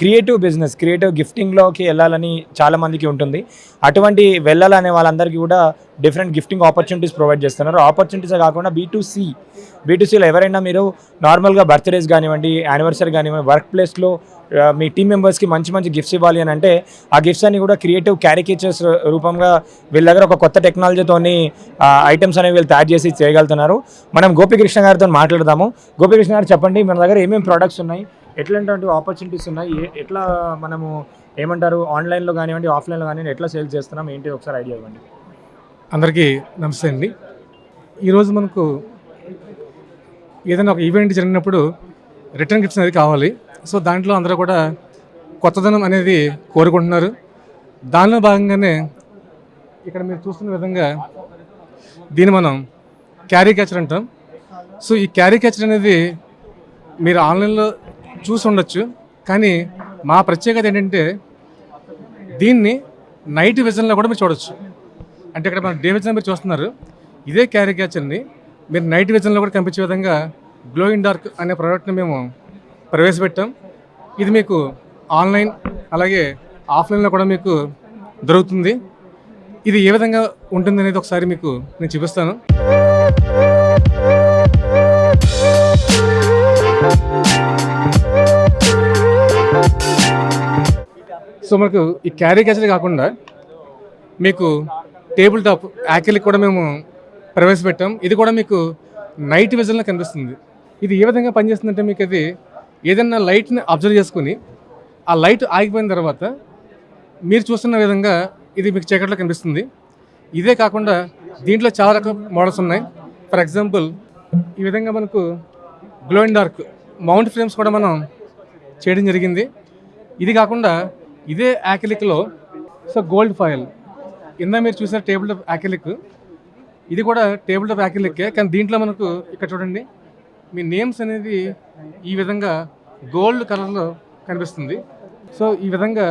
Speaker 1: క్రియేటివ్ బిజినెస్ క్రియేటివ్ గిఫ్టింగ్లోకి వెళ్ళాలని చాలామందికి ఉంటుంది. అటువంటి వెళ్ళాలనే వాళ్ళందరికీ కూడా డిఫరెంట్ గిఫ్టింగ్ ఆపర్చునిటీస్ ప్రొవైడ్ చేస్తున్నారు. ఆపర్చునిటీసే కాకుండా బీ టు ఎవరైనా మీరు నార్మల్గా బర్త్డేస్ కానివ్వండి యానివర్సరీ కానివ్వండి వర్క్ ప్లేస్లో మీ టీం మెంబర్స్కి మంచి మంచి గిఫ్ట్స్ ఇవ్వాలి అని అంటే ఆ గిఫ్ట్స్ అన్ని కూడా క్రియేటివ్ క్యారికేచర్స్ రూపంగా వీళ్ళ దగ్గర ఒక కొత్త టెక్నాలజీతోని ఐటమ్స్ అనేవి వీళ్ళు తయారు చేసి చేయగలుగుతున్నారు. మనం గోపికృష్ణ గారితో మాట్లాడదాము. గోపికృష్ణ గారు చెప్పండి మన దగ్గర ఏమేమి ప్రోడక్ట్స్ ఉన్నాయి? ఎట్లాంటి ఆపర్చునిటీస్ ఉన్నాయి? ఎట్లా మనము ఏమంటారు ఆన్లైన్లో కానివ్వండి ఆఫ్లైన్లో కానివ్వండి ఎట్లా సేల్ చేస్తున్నాం? ఏంటి? ఒకసారి ఐడియా ఇవ్వండి.
Speaker 3: అందరికీ నమస్తే అండి. ఈరోజు మనకు ఏదైనా ఒక ఈవెంట్ జరిగినప్పుడు రిటర్న్ గిఫ్ట్స్ అనేది కావాలి. సో దాంట్లో అందరూ కూడా కొత్తదనం అనేది కోరుకుంటున్నారు. దానిలో భాగంగానే ఇక్కడ మీరు చూస్తున్న విధంగా దీన్ని మనం క్యారీ క్యాచర్ అంటాం. సో ఈ క్యారీ క్యాచర్ అనేది మీరు ఆన్లైన్లో చూసి ఉండొచ్చు. కానీ మా ప్రత్యేకత ఏంటంటే దీన్ని నైట్ విజన్లో కూడా మీరు చూడొచ్చు. అంటే ఇక్కడ మనం డే విజన్ మీరు చూస్తున్నారు. ఇదే క్యారీ క్యాచర్ని మీరు నైట్ విజన్లో కూడా కనిపించే విధంగా గ్లో ఇన్ డార్క్ అనే ప్రోడక్ట్ని మేము ప్రవేశపెట్టాం. ఇది మీకు ఆన్లైన్ అలాగే ఆఫ్లైన్లో కూడా మీకు దొరుకుతుంది. ఇది ఏ విధంగా ఉంటుంది అనేది ఒకసారి మీకు నేను చూపిస్తాను. సో మనకు ఈ క్యారీ క్యాచర్ కాకుండా మీకు టేబుల్ టాప్ యాకిల్కి కూడా మేము ప్రవేశపెట్టాం. ఇది కూడా మీకు నైట్ విజన్లో కనిపిస్తుంది. ఇది ఏ విధంగా పనిచేస్తుందంటే మీకు అది ఏదైనా లైట్ని అబ్జర్వ్ చేసుకుని ఆ లైట్ ఆగిపోయిన తర్వాత మీరు చూస్తున్న విధంగా ఇది మీకు చీకట్లో కనిపిస్తుంది. ఇదే కాకుండా దీంట్లో చాలా రకాల మోడల్స్ ఉన్నాయి. ఫర్ ఎగ్జాంపుల్ ఈ విధంగా మనకు glow and dark mount frames కూడా మనం చేయడం జరిగింది. ఇది కాకుండా ఇదే యాకిలిక్లో సో గోల్డ్ ఫాయిల్ ఇందా మీరు చూసిన టేబుల్ టాప్ యాకిలిక్ ఇది కూడా టేబుల్ టాప్ యాకిలిక్కే కానీ దీంట్లో మనకు ఇక్కడ చూడండి. మీ నేమ్స్ అనేది ఈ విధంగా గోల్డ్ కలర్లో కనిపిస్తుంది. సో ఈ విధంగా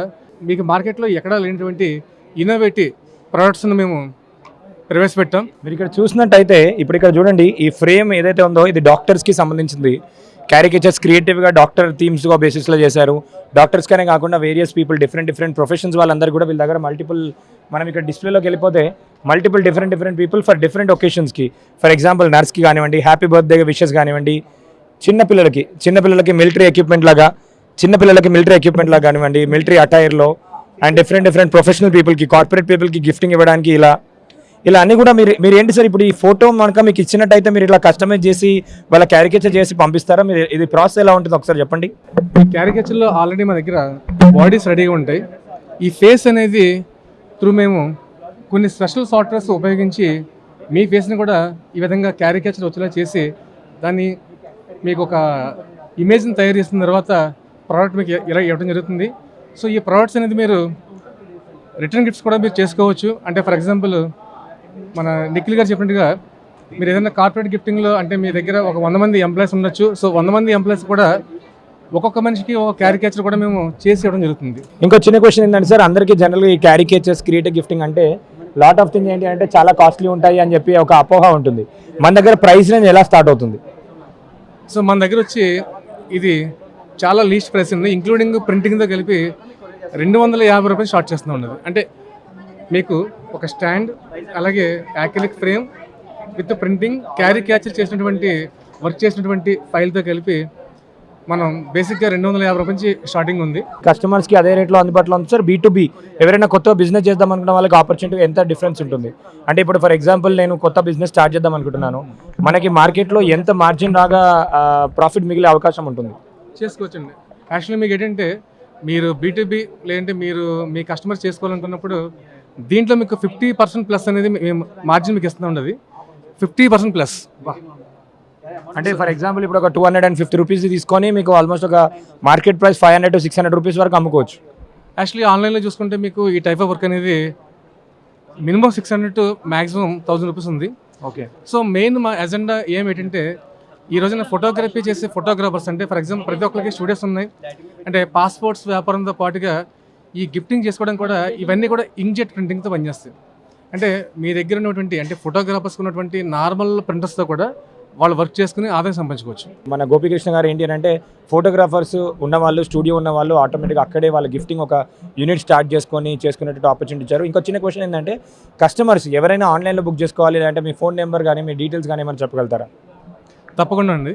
Speaker 3: మీకు మార్కెట్లో ఎక్కడా లేనటువంటి ఇన్నోవేటివ్ ప్రోడక్ట్స్ను మేము ప్రవేశపెట్టాం.
Speaker 1: మీరు ఇక్కడ చూసినట్టయితే ఇప్పుడు ఇక్కడ చూడండి ఈ ఫ్రేమ్ ఏదైతే ఉందో ఇది డాక్టర్స్కి సంబంధించింది. క్యారికేచర్స్ క్రియేటివ్గా డాక్టర్ థీమ్స్గా బేసిస్లో చేశారు. డాక్టర్స్కనే కాకుండా various people different different professions వాళ్ళందరూ కూడా వీళ్ళ దగ్గర మల్టిపుల్ మనం ఇక్కడ డిస్ప్లేలోకి వెళ్ళిపోతే multiple different different people for different ఒకేషన్స్కి for example నర్స్కి కానివ్వండి హ్యాపీ బర్త్డే విషెస్ కానివ్వండి చిన్నపిల్లలకి చిన్నపిల్లలకి చిన్న పిల్లలకి మిలిటరీ ఎక్విప్మెంట్ లాగా చిన్నపిల్లలకి మిలిటరీ ఎక్విప్మెంట్ లాగా కానివ్వండి మిలిటరీ అటైర్లో అండ్ డిఫరెంట్ డిఫరెంట్ ప్రొఫెషనల్ పీపుల్కి కార్పొరేట్ పీపుల్కి గిఫ్టింగ్ ఇవ్వడానికి ఇలా ఇలా అన్ని కూడా మీరు మీరు ఏంటి సార్ ఇప్పుడు ఈ ఫోటో మనక మీకు ఇచ్చినట్టయితే మీరు ఇట్లా కస్టమైజ్ చేసి వాళ్ళ క్యారికేచర్ చేసి పంపిస్తారా? మీరు ఇది ప్రాసెస్ ఎలా ఉంటుంది ఒకసారి చెప్పండి.
Speaker 3: ఈ క్యారికేచర్లో ఆల్రెడీ మా దగ్గర బాడీస్ రెడీగా ఉంటాయి. ఈ ఫేస్ అనేది త్రూ మేము కొన్ని స్పెషల్ సాఫ్ట్వేర్స్ ఉపయోగించి మీ ఫేస్ని కూడా ఈ విధంగా క్యారికేచర్ వచ్చేలా చేసి దాన్ని మీకు ఒక ఇమేజ్ని తయారు చేసిన తర్వాత ప్రోడక్ట్ మీకు ఇలా ఇవ్వడం జరుగుతుంది. సో ఈ ప్రోడక్ట్స్ అనేది మీరు రిటర్న్ గిఫ్ట్స్ కూడా మీరు చేసుకోవచ్చు. అంటే ఫర్ ఎగ్జాంపుల్ మన నిఖిల్ గారు చెప్పినట్టుగా మీరు ఏదైనా కార్పొరేట్ గిఫ్టింగ్లో అంటే మీ దగ్గర ఒక వంద మంది ఎంప్లాయీస్ ఉండొచ్చు. సో వంద మంది ఎంప్లాయీస్ కూడా ఒక్కొక్క మనిషికి ఒక క్యారికేచర్ కూడా మేము చేసి ఇవ్వడం జరుగుతుంది.
Speaker 1: ఇంకో చిన్న క్వశ్చన్ ఏంటంటే సార్ అందరికీ జనరల్గా ఈ క్యారికేచర్స్ క్రియేటివ్ గిఫ్టింగ్ అంటే లాట్ ఆఫ్ థింగ్ ఏంటి అంటే చాలా కాస్ట్లీ ఉంటాయి అని చెప్పి ఒక అపోహ ఉంటుంది. మన దగ్గర ప్రైస్ రేంజ్ ఎలా స్టార్ట్ అవుతుంది?
Speaker 3: సో మన దగ్గర వచ్చి ఇది చాలా లీస్ట్ ప్రైస్ ఉంది. ఇంక్లూడింగ్ ప్రింటింగ్తో కలిపి రెండు వందల యాభై రూపాయలు షార్ట్ చేస్తూ ఉన్నది. అంటే మీకు ఒక స్టాండ్ అలాగే acrylic frame with printing caricature చేసినటువంటి వర్క్ చేసినటువంటి ఫైల్తో కలిపి మనం బేసిక్గా రెండు వందల యాభై నుంచి స్టార్టింగ్ ఉంది.
Speaker 1: కస్టమర్స్కి అదే రేట్లో అందుబాటులో ఉంది సార్. బీ టు బీ ఎవరైనా కొత్త బిజినెస్ చేద్దాం అనుకున్న వాళ్ళకి ఆపర్చునిటీ ఎంత డిఫరెన్స్ ఉంటుంది? అంటే ఇప్పుడు ఫర్ ఎగ్జాంపుల్ నేను కొత్త బిజినెస్ స్టార్ట్ చేద్దాం అనుకుంటున్నాను. మనకి మార్కెట్లో ఎంత మార్జిన్ రాగా ప్రాఫిట్ మిగిలే అవకాశం ఉంటుంది?
Speaker 3: చేసుకోవచ్చండి. యాక్చువల్లీ మీకు ఏంటంటే మీరు బీటీబీ లేదంటే మీరు మీ కస్టమర్స్ చేసుకోవాలనుకున్నప్పుడు దీంట్లో మీకు ఫిఫ్టీ పర్సెంట్ ప్లస్ అనేది మేము మార్జిన్ మీకు ఇస్తూ ఉండదు. Fifty percent plus.
Speaker 1: అంటే ఫర్ ఎగ్జాంపుల్ ఇప్పుడు ఒక two hundred and fifty rupees తీసుకొని మీకు ఆల్మోస్ట్ ఒక market price five hundred to six hundred rupees వరకు అమ్ముకోవచ్చు.
Speaker 3: యాక్చువల్లీ ఆన్లైన్లో చూసుకుంటే మీకు ఈ టైప్ ఆఫ్ వర్క్ అనేది minimum six hundred to maximum thousand rupees ఉంది.
Speaker 1: ఓకే.
Speaker 3: సో మెయిన్ మా ఎజెండా ఏమిటంటే ఈ రోజున ఫోటోగ్రఫీ చేసే ఫోటోగ్రాఫర్స్ అంటే ఫర్ ఎగ్జాంపుల్ ప్రతి ఒక్కరికి స్టూడియోస్ ఉన్నాయి. అంటే పాస్పోర్ట్స్ వ్యాపారంతో పాటుగా ఈ గిఫ్టింగ్ చేసుకోవడం కూడా ఇవన్నీ కూడా ఇంక్జెట్ ప్రింటింగ్తో పనిచేస్తాయి. అంటే మీ దగ్గర ఉన్నటువంటి అంటే ఫోటోగ్రాఫర్స్ ఉన్నటువంటి నార్మల్ ప్రింటర్స్తో కూడా వాళ్ళు వర్క్ చేసుకుని ఆదాయం సంపాదించుకోవచ్చు.
Speaker 1: మన గోపికృష్ణ గారు ఏంటి అని అంటే ఫోటోగ్రాఫర్స్ ఉన్న వాళ్ళు స్టూడియో ఉన్న వాళ్ళు ఆటోమేటిక్గా అక్కడే వాళ్ళ గిఫ్టింగ్ ఒక యూనిట్ స్టార్ట్ చేసుకొని చేసుకునేటట్టు ఆపర్చునిటీ ఇచ్చారు. ఇంకో చిన్న క్వశ్చన్ ఏంటంటే కస్టమర్స్ ఎవరైనా ఆన్లైన్లో బుక్ చేసుకోవాలి లేదంటే మీ ఫోన్ నెంబర్ కానీ మీ డీటెయిల్స్ కానీ ఏమైనా చెప్పగలుగుతారా?
Speaker 3: తప్పకుండా అండి.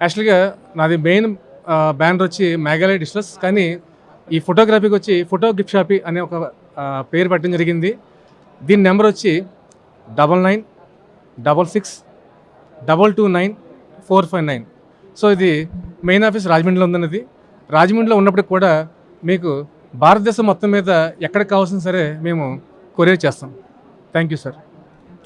Speaker 3: యాక్చువల్గా నాది మెయిన్ బ్యానర్ వచ్చి మేఘాలయ డిస్ట్రస్ కానీ ఈ ఫోటోగ్రఫీకి వచ్చి ఫోటో గిఫ్ట్ షాపీ అనే ఒక పేరు పెట్టడం జరిగింది. దీని నెంబర్ వచ్చి double nine double six double two nine four five nine. So ఇది మెయిన్ ఆఫీస్ రాజమండ్రిలో ఉందన్నది. రాజమండ్రిలో ఉన్నప్పటికి కూడా మీకు భారతదేశం మొత్తం మీద ఎక్కడికి కావాల్సిన సరే మేము కొరియర్ చేస్తాం. Thank you sir.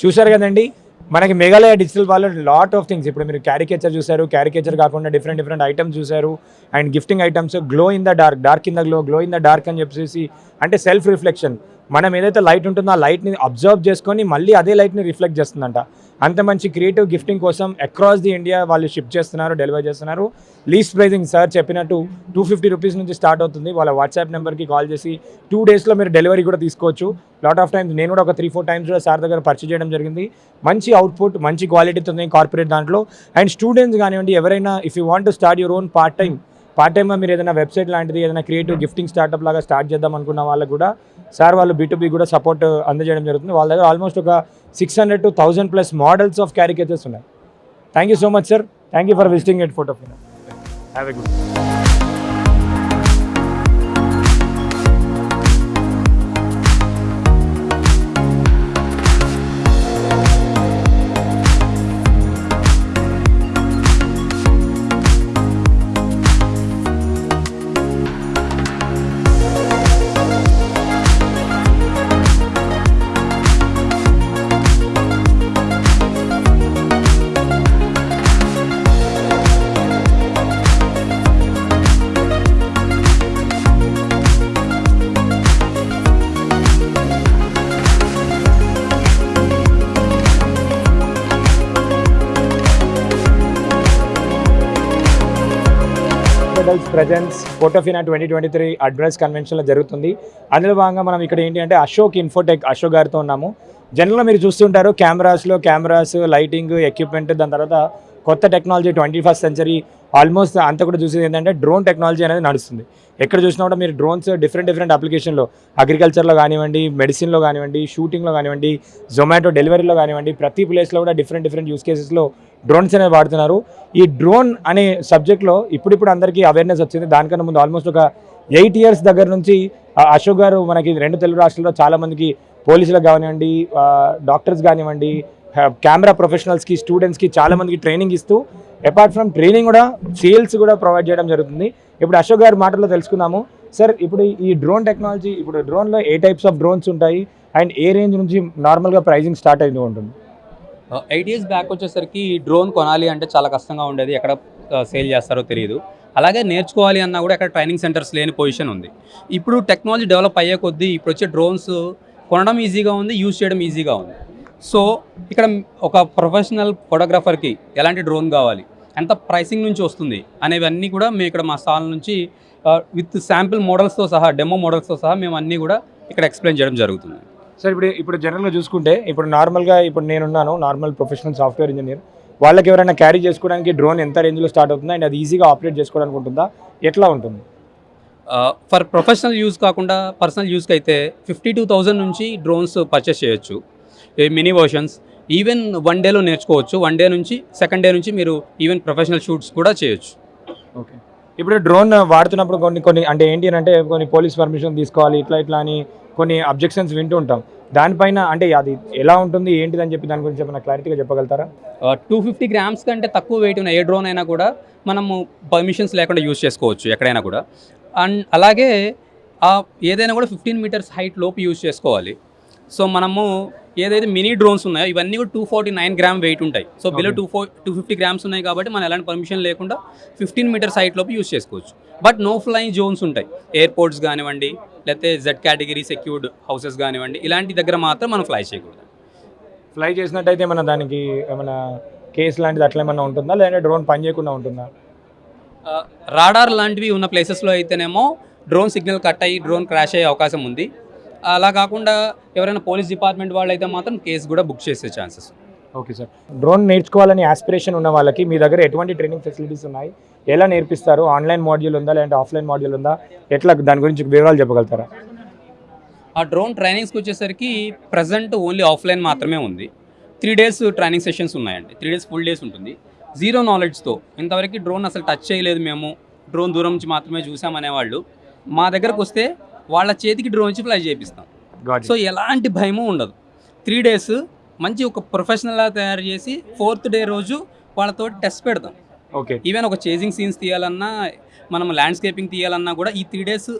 Speaker 1: చూశారు కదండి? మనకి మేఘాలయ డిజిటల్ వాళ్ళు లాట్ ఆఫ్ థింగ్స్ ఇప్పుడు మీరు క్యారికేచర్ చూశారు క్యారికేచర్ కాకుండా డిఫరెంట్ డిఫరెంట్ ఐటమ్స్ చూశారు. And gifting items glow in the dark dark in the glow glow in the dark అని చెప్పేసి అంటే సెల్ఫ్ రిఫ్లెక్షన్ మనం ఏదైతే లైట్ ఉంటుందో ఆ లైట్ని అబ్జర్వ్ చేసుకొని మళ్ళీ అదే లైట్ని రిఫ్లెక్ట్ చేస్తుందంట. అంత మంచి క్రియేటివ్ గిఫ్టింగ్ కోసం అక్రాస్ ది ఇండియా వాళ్ళు షిప్ చేస్తున్నారు డెలివరీ చేస్తున్నారు. లీస్ట్ ప్రైజింగ్ సార్ చెప్పినట్టు టూ ఫిఫ్టీ రూపీస్ నుంచి స్టార్ట్ అవుతుంది. వాళ్ళ వాట్సాప్ నెంబర్కి కాల్ చేసి టూ డేస్లో మీరు డెలివరీ కూడా తీసుకోవచ్చు. లాట్ ఆఫ్ టైమ్స్ నేను కూడా ఒక త్రీ ఫోర్ టైమ్స్ కూడా సార్ దగ్గర పర్చేజ్ చేయడం జరిగింది. మంచి అవుట్పుట్ మంచి క్వాలిటీతో ఉంది కార్పొరేట్ దాంట్లో. అండ్ స్టూడెంట్స్ కానివ్వండి ఎవరైనా if you want to start your own part time part టైమ్గా మీరు ఏదైనా వెబ్సైట్ లాంటిది ఏదైనా క్రియేటివ్ గిఫ్టింగ్ స్టార్ట్అప్ లాగా స్టార్ట్ చేద్దాం అనుకున్న వాళ్ళకు కూడా సార్ వాళ్ళు బీ కూడా సపోర్ట్ అందజేయడం జరుగుతుంది. వాళ్ళ దగ్గర ఆల్మోస్ట్ ఒక six hundred to thousand plus models of caricatures ఉన్నాయి. Thank you so much sir thank you for visiting at photo have a good hospitals presence Photofina twenty twenty three advice కన్వెన్షన్లో జరుగుతుంది. అందులో భాగంగా మనం ఇక్కడ ఏంటి అంటే అశోక్ ఇన్ఫోటెక్ అశోక్ గారితో ఉన్నాము. జనరల్గా మీరు చూస్తుంటారు కెమెరాస్లో కెమెరాస్ లైటింగ్ ఎక్విప్మెంట్ దాని తర్వాత కొత్త technology twenty first century almost అంతా కూడా చూసేది ఏంటంటే డ్రోన్ టెక్నాలజీ అనేది నడుస్తుంది. ఎక్కడ చూసినా కూడా మీరు డ్రోన్స్ డిఫరెంట్ డిఫరెంట్ అప్లికేషన్లో అగ్రికల్చర్లో కానివ్వండి మెడిసిన్లో కానివ్వండి షూటింగ్లో కానివ్వండి జొమాటో డెలివరీలో కానివ్వండి ప్రతి ప్లేస్లో కూడా డిఫరెంట్ డిఫరెంట్ యూస్ కేసెస్లో డ్రోన్స్ అనేవి వాడుతున్నారు. ఈ డ్రోన్ అనే సబ్జెక్ట్లో ఇప్పుడిప్పుడు అందరికీ అవేర్నెస్ వచ్చింది. దానికన్నా ముందు ఆల్మోస్ట్ ఒక ఎయిట్ ఇయర్స్ దగ్గర నుంచి అశోక్ గారు మనకి రెండు తెలుగు రాష్ట్రాల్లో చాలామందికి పోలీసులకు కానివ్వండి డాక్టర్స్ కానివ్వండి కెమెరా ప్రొఫెషనల్స్కి స్టూడెంట్స్కి చాలామందికి ట్రైనింగ్ ఇస్తూ అపార్ట్ ఫ్రమ్ ట్రైనింగ్ కూడా సేల్స్ కూడా ప్రొవైడ్ చేయడం జరుగుతుంది. ఇప్పుడు అశోక్ గారి మాటల్లో తెలుసుకున్నాము సార్ ఇప్పుడు ఈ డ్రోన్ టెక్నాలజీ ఇప్పుడు డ్రోన్లో ఏ టైప్స్ ఆఫ్ డ్రోన్స్ ఉంటాయి? అండ్ ఏ రేంజ్ నుంచి నార్మల్గా ప్రైజింగ్ స్టార్ట్ అయింది ఉంటుంది.
Speaker 4: ఎయిట్ ఇయర్స్ బ్యాక్ వచ్చేసరికి ఈ డ్రోన్ కొనాలి అంటే చాలా కష్టంగా ఉండేది. ఎక్కడ సేల్ చేస్తారో తెలియదు. అలాగే నేర్చుకోవాలి అన్నా కూడా ఎక్కడ ట్రైనింగ్ సెంటర్స్ లేని పొజిషన్ ఉంది. ఇప్పుడు టెక్నాలజీ డెవలప్ అయ్యే కొద్దీ ఇప్పుడు వచ్చే డ్రోన్స్ కొనడం ఈజీగా ఉంది యూజ్ చేయడం ఈజీగా ఉంది. సో ఇక్కడ ఒక ప్రొఫెషనల్ ఫోటోగ్రాఫర్కి ఎలాంటి డ్రోన్ కావాలి? ఎంత ప్రైసింగ్ నుంచి వస్తుంది? అనేవన్నీ కూడా మేము ఇక్కడ మా స్టాల్ నుంచి విత్ శాంపిల్ మోడల్స్తో సహా డెమో మోడల్స్తో సహా మేము అన్నీ కూడా ఇక్కడ ఎక్స్ప్లెయిన్ చేయడం జరుగుతుంది.
Speaker 1: సార్ ఇప్పుడు ఇప్పుడు జనరల్గా చూసుకుంటే ఇప్పుడు నార్మల్గా ఇప్పుడు నేనున్నాను నార్మల్ ప్రొఫెషనల్ సాఫ్ట్వేర్ ఇంజనీర్ వాళ్ళకి ఎవరైనా క్యారీ చేసుకోవడానికి డ్రోన్ ఎంత రేంజ్లో స్టార్ట్ అవుతుందా? అండ్ అది ఈజీగా ఆపరేట్ చేసుకోవడానికి ఉంటుందా? ఎట్లా ఉంటుంది?
Speaker 4: ఫర్ ప్రొఫెషనల్ యూజ్ కాకుండా పర్సనల్ యూస్కి అయితే ఫిఫ్టీ టూ థౌజండ్ నుంచి డ్రోన్స్ పర్చేస్ చేయొచ్చు. మినీ వర్షన్స్ ఈవెన్ వన్ డేలో నేర్చుకోవచ్చు. వన్ డే నుంచి సెకండ్ డే నుంచి మీరు ఈవెన్ ప్రొఫెషనల్ షూట్స్ కూడా చేయొచ్చు.
Speaker 1: ఓకే. ఇప్పుడు డ్రోన్ వాడుతున్నప్పుడు కొన్ని కొన్ని అంటే ఏంటి అని అంటే కొన్ని పోలీస్ పర్మిషన్ తీసుకోవాలి ఇట్లా ఇట్లా అని కొన్ని అబ్జెక్షన్స్ వింటూ ఉంటాం. దానిపైన అంటే అది ఎలా ఉంటుంది ఏంటిదని చెప్పి దాని గురించి ఏమైనా క్లారిటీగా చెప్పగలుగుతారా?
Speaker 4: టూ ఫిఫ్టీ గ్రామ్స్ కంటే తక్కువ వెయిట్ ఉన్న ఏ డ్రోన్ అయినా కూడా మనము పర్మిషన్స్ లేకుండా యూజ్ చేసుకోవచ్చు ఎక్కడైనా కూడా. అండ్ అలాగే ఏదైనా కూడా ఫిఫ్టీన్ మీటర్స్ హైట్ లోపు యూజ్ చేసుకోవాలి. సో మనము ఏదైతే మినీ డ్రోన్స్ ఉన్నాయో ఇవన్నీ కూడా two forty nine gram weight ఉంటాయి so below. Two four two fifty grams ఉన్నాయి కాబట్టి మనం ఎలాంటి పర్మిషన్ లేకుండా ఫిఫ్టీన్ మీటర్స్ హైట్ లోపు యూజ్ చేసుకోవచ్చు. బట్ నో ఫ్లైయింగ్ జోన్స్ ఉంటాయి. ఎయిర్పోర్ట్స్ కానివ్వండి లేకపోతే జెడ్ కేటగిరీ సెక్యూర్డ్ హౌసెస్ కానివ్వండి ఇలాంటి దగ్గర మాత్రం మనం ఫ్లై చేయకూడదు.
Speaker 1: ఫ్లై చేసినట్టయితే ఏమైనా దానికి ఏమైనా కేసు లాంటిది అట్లా ఏమైనా ఉంటుందా? లేదంటే డ్రోన్ పని చేయకుండా ఉంటుందా?
Speaker 4: రాడార్ లాంటివి ఉన్న ప్లేసెస్లో అయితేనేమో డ్రోన్ సిగ్నల్ కట్ అయ్యి డ్రోన్ క్రాష్ అయ్యే అవకాశం ఉంది. అలా కాకుండా ఎవరైనా పోలీస్ డిపార్ట్మెంట్ వాళ్ళు అయితే మాత్రం కేసు కూడా బుక్ చేసే ఛాన్సెస్
Speaker 1: ఓకే సార్. డ్రోన్ నేర్చుకోవాలని ఆస్పిరేషన్ ఉన్న వాళ్ళకి మీ దగ్గర ఎటువంటి ట్రైనింగ్ ఫెసిలిటీస్ ఉన్నాయి? ఎలా నేర్పిస్తారు? ఆన్లైన్ మాడ్యూల్ ఉందా? లేదంటే ఆఫ్లైన్ మాడ్యూల్ ఉందా? ఎట్లా దాని గురించి వివరాలు చెప్పగలుగుతారా?
Speaker 4: ఆ డ్రోన్ ట్రైనింగ్స్కి వచ్చేసరికి ప్రజెంట్ ఓన్లీ ఆఫ్లైన్ మాత్రమే ఉంది. త్రీ డేస్ ట్రైనింగ్ సెషన్స్ ఉన్నాయండి. త్రీ డేస్ ఫుల్ డేస్ ఉంటుంది. జీరో నాలెడ్జ్తో ఇంతవరకు డ్రోన్ అసలు టచ్ చేయలేదు మేము. డ్రోన్ దూరం నుంచి మాత్రమే చూసామనే వాళ్ళు మా దగ్గరకు వస్తే వాళ్ళ చేతికి డ్రోన్ నుంచి ఫ్లై చేపిస్తాం. సో ఎలాంటి భయము ఉండదు. త్రీ డేస్ మంచి ఒక ప్రొఫెషనల్లా తయారు చేసి ఫోర్త్ డే రోజు వాళ్ళతో టెస్ట్ పెడతాం.
Speaker 1: ఓకే
Speaker 4: ఈవెన్ ఒక చేజింగ్ సీన్స్ తీయాలన్నా మనం ల్యాండ్స్కేపింగ్ తీయాలన్నా కూడా ఈ త్రీ డేస్.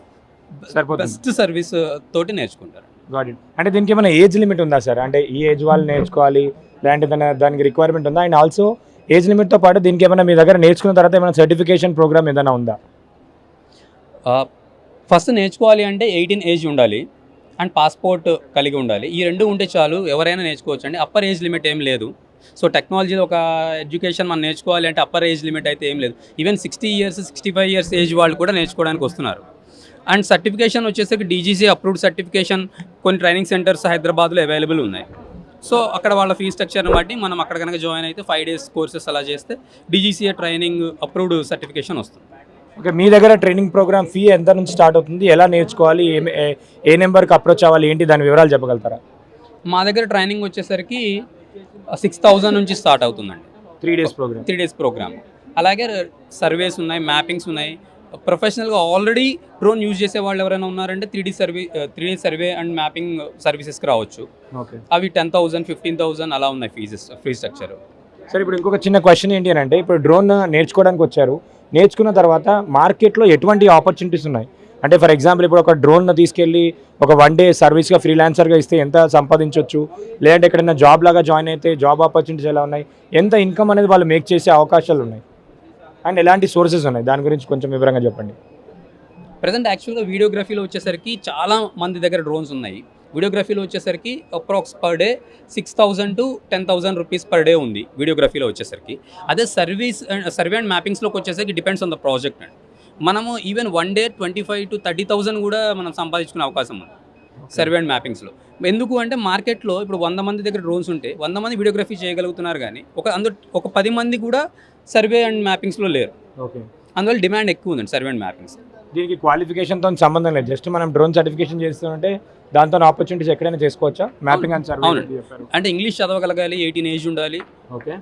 Speaker 4: బెస్ట్ సర్వీస్ తోటి నేర్చుకుంటారు.
Speaker 1: అంటే దీనికి ఏమైనా ఏజ్ లిమిట్ ఉందా సార్ అంటే ఈ ఏజ్ వాళ్ళు నేర్చుకోవాలి లేదంటే దాని దానికి రిక్వైర్మెంట్ ఉందా? అండ్ ఆల్సో ఏజ్ లిమిట్తో పాటు దీనికి ఏమైనా మీ దగ్గర నేర్చుకున్న తర్వాత ఏమైనా సర్టిఫికేషన్ ప్రోగ్రామ్ ఏదైనా ఉందా?
Speaker 4: ఫస్ట్ నేర్చుకోవాలి అంటే ఎయిటీన్ ఏజ్ ఉండాలి అండ్ పాస్పోర్ట్ కలిగి ఉండాలి. ఈ రెండు ఉంటే చాలు ఎవరైనా నేర్చుకోవచ్చు అండి అప్పర్ ఏజ్ లిమిట్ ఏం లేదు. సో టెక్నాలజీలో ఒక ఎడ్యుకేషన్ మనం నేర్చుకోవాలి అంటే అప్పర్ ఏజ్ లిమిట్ అయితే ఏం లేదు. Even sixty years sixty five years age వాళ్ళు కూడా నేర్చుకోవడానికి వస్తున్నారు. అండ్ సర్టిఫికేషన్ వచ్చేసరికి డీజీసీ అప్రూవ్డ్ సర్టిఫికేషన్ కొన్ని ట్రైనింగ్ సెంటర్స్ హైదరాబాద్లో అవైలబుల్ ఉన్నాయి. సో అక్కడ వాళ్ళ ఫీ స్ట్రక్చర్ని బట్టి మనం అక్కడ కనుక జాయిన్ అయితే ఫైవ్ డేస్ కోర్సెస్ అలా చేస్తే డీజీసీఏ ట్రైనింగ్ అప్రూవ్డ్ సర్టిఫికేషన్ వస్తుంది.
Speaker 1: ఓకే మీ దగ్గర ట్రైనింగ్ ప్రోగ్రామ్ ఫీ ఎంత నుంచి స్టార్ట్ అవుతుంది? ఎలా నేర్చుకోవాలి? ఏ- నెంబర్కి అప్రోచ్ అవ్వాలి? ఏంటి? దాని వివరాలు చెప్పగలుగుతారా?
Speaker 4: మా దగ్గర ట్రైనింగ్ వచ్చేసరికి సిక్స్ థౌజండ్ నుంచి స్టార్ట్ అవుతుందండి.
Speaker 1: Three days programme
Speaker 4: three days programme అలాగే సర్వేస్ ఉన్నాయి మ్యాపింగ్స్ ఉన్నాయి. ప్రొఫెషనల్గా ఆల్రెడీ డ్రోన్ యూజ్ చేసే వాళ్ళు ఎవరైనా ఉన్నారంటే three D survey three D survey and mapping సర్వీసెస్కి రావచ్చు.
Speaker 1: ఓకే
Speaker 4: అవి టెన్ థౌసండ్ ఫిఫ్టీన్ థౌసండ్ అలా ఉన్నాయి ఫీజెస్ ఫీ స్ట్రక్చర్
Speaker 1: సరే ఇప్పుడు ఇంకొక చిన్న క్వశ్చన్ ఏంటి అని అంటే ఇప్పుడు డ్రోన్ నేర్చుకోవడానికి వచ్చారు. నేర్చుకున్న తర్వాత మార్కెట్లో ఎటువంటి ఆపర్చునిటీస్ ఉన్నాయి? అంటే ఫర్ ఎగ్జాంపుల్ ఇప్పుడు ఒక డ్రోన్ను తీసుకెళ్ళి ఒక వన్ డే సర్వీస్గా ఫ్రీలాన్సర్గా ఇస్తే ఎంత సంపాదించవచ్చు లేదంటే ఎక్కడైనా జాబ్ లాగా జాయిన్ అయితే జాబ్ ఆపర్చునిటీస్ ఎలా ఉన్నాయి? ఎంత ఇన్కమ్ అనేది వాళ్ళు మేక్ చేసే అవకాశాలు ఉన్నాయి? అండ్ ఎలాంటి సోర్సెస్ ఉన్నాయి? దాని గురించి కొంచెం వివరంగా చెప్పండి.
Speaker 4: ప్రజెంట్ యాక్చువల్గా వీడియోగ్రఫీలో వచ్చేసరికి చాలా మంది దగ్గర డ్రోన్స్ ఉన్నాయి. వీడియోగ్రఫీలో వచ్చేసరికి approx per day six thousand to ten thousand rupees per day ఉంది వీడియోగ్రఫీలో వచ్చేసరికి. అదే సర్వీస్ సర్వే అండ్ మ్యాపింగ్స్లోకి వచ్చేసరికి డిపెండ్స్ ఆన్ ద ప్రాజెక్ట్ అండి. మనము even one day twenty five to thirty thousand కూడా మనం సంపాదించుకునే అవకాశం ఉంది సర్వే అండ్ మ్యాపింగ్స్లో. ఎందుకు అంటే మార్కెట్లో ఇప్పుడు వంద మంది దగ్గర డ్రోన్స్ ఉంటే వంద మంది వీడియోగ్రఫీ చేయగలుగుతున్నారు కానీ ఒక అందు ఒక పది మంది కూడా సర్వే అండ్ మ్యాపింగ్స్లో లేరు.
Speaker 1: ఓకే.
Speaker 4: అందువల్ల డిమాండ్ ఎక్కువ ఉందండి సర్వే అండ్ మ్యాపింగ్స్.
Speaker 1: దీనికి క్వాలిఫికేషన్తో సంబంధం లేదు. జస్ట్ మనం డ్రోన్ సర్టిఫికేషన్ చేస్తుంటే దాంతో ఆపర్చునిటీస్ ఎక్కడైనా చేసుకోవచ్చా? మ్యాపింగ్ అండ్ సర్వే
Speaker 4: అంటే ఇంగ్లీష్ చదవగలగాలి ఎయిటీన్ ఏజ్ ఉండాలి.
Speaker 1: ఓకే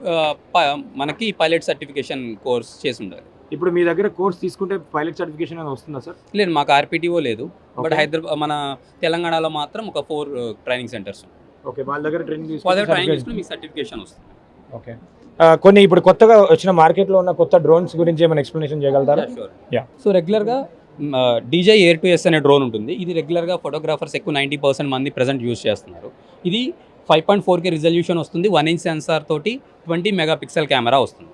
Speaker 4: మనకి పైలట్ సర్టిఫికేషన్ కోర్స్ చేసి ఉండాలి.
Speaker 1: ఇప్పుడు మీ దగ్గర కోర్స్ తీసుకుంటే పైలట్ సర్టిఫికేషన్ అనేది వస్తుందా సార్
Speaker 4: లేదు మాకు ఆర్పిటిఓ లేదు. బట్. హైదరాబాద్ మన తెలంగాణలో మాత్రం ఒక ఫోర్ ట్రైనింగ్ సెంటర్స్
Speaker 1: ఓకే వాళ్ళ దగ్గర ట్రైనింగ్
Speaker 4: ట్రైనింగ్
Speaker 1: తీసుకుంటే
Speaker 4: మీకు సర్టిఫికేషన్ వస్తుంది.
Speaker 1: ఓకే కొన్ని ఇప్పుడు కొత్తగా వచ్చిన మార్కెట్లో ఉన్న కొత్త డ్రోన్స్ గురించి ఏమైనా ఎక్స్ప్లెనేషన్ చేయగలుగుతారా? Yeah.
Speaker 4: సో రెగ్యులర్గా డీజే ఎయిర్ టు ఎస్ అనే డ్రోన్ ఉంటుంది. ఇది రెగ్యులర్గా ఫోటోగ్రాఫర్స్ ఎక్కువ నైంటీ పర్సెంట్ మంది ప్రజెంట్ యూస్ చేస్తున్నారు. ఇది five point four K resolution వస్తుంది. వన్ ఇంచ్ సెన్సార్ తోటి ట్వంటీ మెగా పిక్సెల్ కెమెరా వస్తుంది.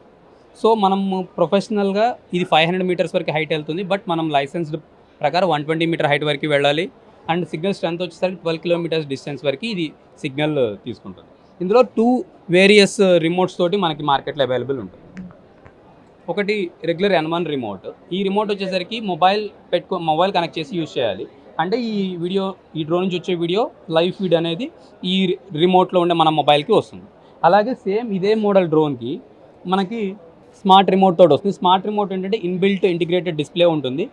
Speaker 4: సో మనం ప్రొఫెషనల్గా ఇది ఫైవ్ హండ్రెడ్ మీటర్స్ వరకు హైట్ వెళ్తుంది. బట్ మనం లైసెన్స్డ్ ప్రకారం వన్ ట్వంటీ మీటర్ హైట్ వరకు వెళ్ళాలి. అండ్ సిగ్నల్ స్ట్రెంత్ వచ్చేసరికి ట్వెల్వ్ కిలోమీటర్స్ డిస్టెన్స్ వరకు ఇది సిగ్నల్ తీసుకుంటుంది. ఇందులో టూ వేరియస్ రిమోట్స్ తోటి మనకి మార్కెట్లో అవైలబుల్ ఉంటుంది ఒకటి రెగ్యులర్ ఎన్ వన్ రిమోట్ ఈ రిమోట్ వచ్చేసరికి మొబైల్ పెట్టుకో మొబైల్ కనెక్ట్ చేసి యూజ్ చేయాలి. అంటే ఈ వీడియో ఈ డ్రోన్ నుంచి వచ్చే వీడియో లైవ్ ఫీడ్ అనేది ఈ రిమోట్లో ఉండే మన మొబైల్కి వస్తుంది. అలాగే సేమ్ ఇదే మోడల్ డ్రోన్కి మనకి స్మార్ట్ రిమోట్ తోటి వస్తుంది. స్మార్ట్ రిమోట్ ఏంటంటే ఇన్బిల్ట్ ఇంటిగ్రేటెడ్ డిస్ప్లే ఉంటుంది.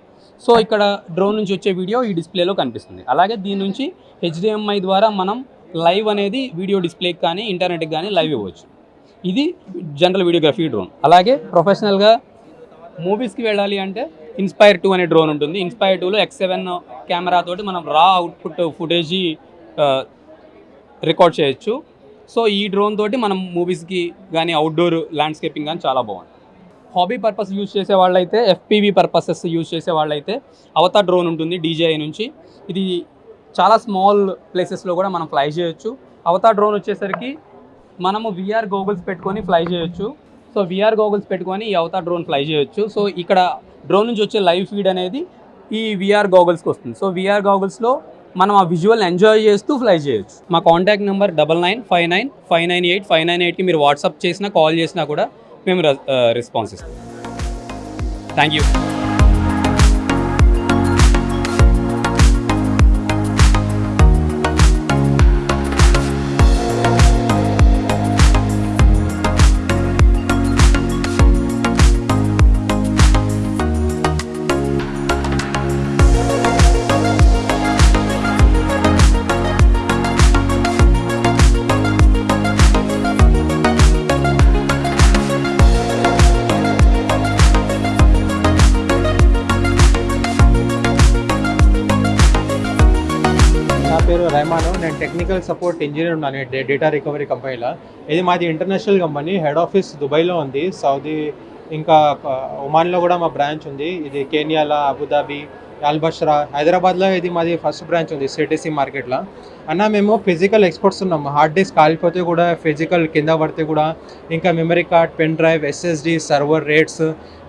Speaker 4: సో ఇక్కడ డ్రోన్ నుంచి వచ్చే వీడియో ఈ డిస్ప్లేలో కనిపిస్తుంది. అలాగే దీని నుంచి హెచ్డిఎంఐ ద్వారా మనం లైవ్ అనేది వీడియో డిస్ప్లేకి కానీ ఇంటర్నెట్కి కానీ లైవ్ ఇవ్వచ్చు. ఇది జనరల్ వీడియోగ్రఫీ డ్రోన్. అలాగే ప్రొఫెషనల్గా మూవీస్కి వెళ్ళాలి అంటే ఇన్స్పైర్ టూ అనే డ్రోన్ ఉంటుంది. ఇన్స్పైర్ టూలో ఎక్స్ సెవెన్ కెమెరా తోటి మనం రా అవుట్పుట్ ఫుటేజ్ రికార్డ్ చేయొచ్చు. సో ఈ డ్రోన్ తోటి మనం మూవీస్కి కానీ అవుట్డోర్ ల్యాండ్స్కేపింగ్ కానీ చాలా బాగుంటుంది. హాబీ పర్పస్ యూజ్ చేసే వాళ్ళైతే ఎఫ్పీవీ పర్పసెస్ యూజ్ చేసే వాళ్ళైతే అవతా డ్రోన్ ఉంటుంది డీజేఐ నుంచి. ఇది చాలా స్మాల్ ప్లేసెస్లో కూడా మనం ఫ్లై చేయొచ్చు. అవతా డ్రోన్ వచ్చేసరికి మనము విఆర్ గోగుల్స్ పెట్టుకొని ఫ్లై చేయొచ్చు. సో విఆర్ గోగుల్స్ పెట్టుకొని ఈ అవతా డ్రోన్ ఫ్లై చేయొచ్చు. సో ఇక్కడ డ్రోన్ నుంచి వచ్చే లైవ్ ఫీడ్ అనేది ఈ విఆర్ గోగుల్స్కి వస్తుంది. సో విఆర్ గోగుల్స్లో మనం ఆ విజువల్ ఎంజాయ్ చేస్తూ ఫ్లై చేయొచ్చు. మా contact number double nine five nine five nine eight five nine ఎయిట్కి మీరు వాట్సాప్ చేసినా కాల్ చేసినా కూడా మేము రెస్పాన్స్ uh, ఇస్తాం. Thank you
Speaker 5: technical support engineer ఉన్నాను డే- డేటా రికవరీ కంపెనీలో ఇది మాది ఇంటర్నేషనల్ కంపెనీ హెడ్ ఆఫీస్ దుబాయ్లో ఉంది. సౌదీ ఇంకా ఒమాన్లో కూడా మా బ్రాంచ్ ఉంది. ఇది కేనియాలో అబుదాబి అల్బష్రా హైదరాబాద్లో ఇది మాది ఫస్ట్ బ్రాంచ్ ఉంది సిటీసీ మార్కెట్లో అన్న మేము ఫిజికల్ ఎక్స్పర్ట్స్ ఉన్నాం. హార్డ్ డిస్క్ కాలిపోతే కూడా ఫిజికల్ కింద పడితే కూడా ఇంకా memory card pen drive SSD server rates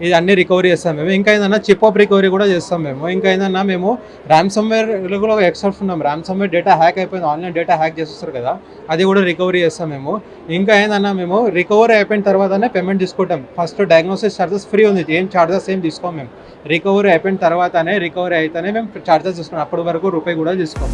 Speaker 5: ఇది అన్ని రికవరీ చేస్తాం మేము. ఇంకా ఏదన్నా చిప్ ఆఫ్ రికవరీ కూడా చేస్తాం మేము. ఇంకా ఏదన్నా మేము ర్యామ్సమ్వేర్ కూడా ఎక్స్పర్ట్స్ ఉన్నాం. ర్యామ్సమ్వేర్ డేటా హ్యాక్ అయిపోయింది. ఆన్లైన్ డేటా హ్యాక్ చేస్తారు కదా అది కూడా రికవరీ చేస్తాం మేము. ఇంకా ఏందన్నా మేము రికవరీ అయిపోయిన తర్వాతనే పేమెంట్ తీసుకుంటాం. ఫస్ట్ డయాగ్నోసిస్ ఛార్జెస్ ఫ్రీ ఉంది. ఏం ఛార్జెస్ ఏం తీసుకోం మేము. రికవరీ అయిపోయిన తర్వాతనే రికవరీ అయితేనే మేము ఛార్జెస్ తీసుకున్నాం. అప్పటి వరకు రూపాయి కూడా తీసుకోం.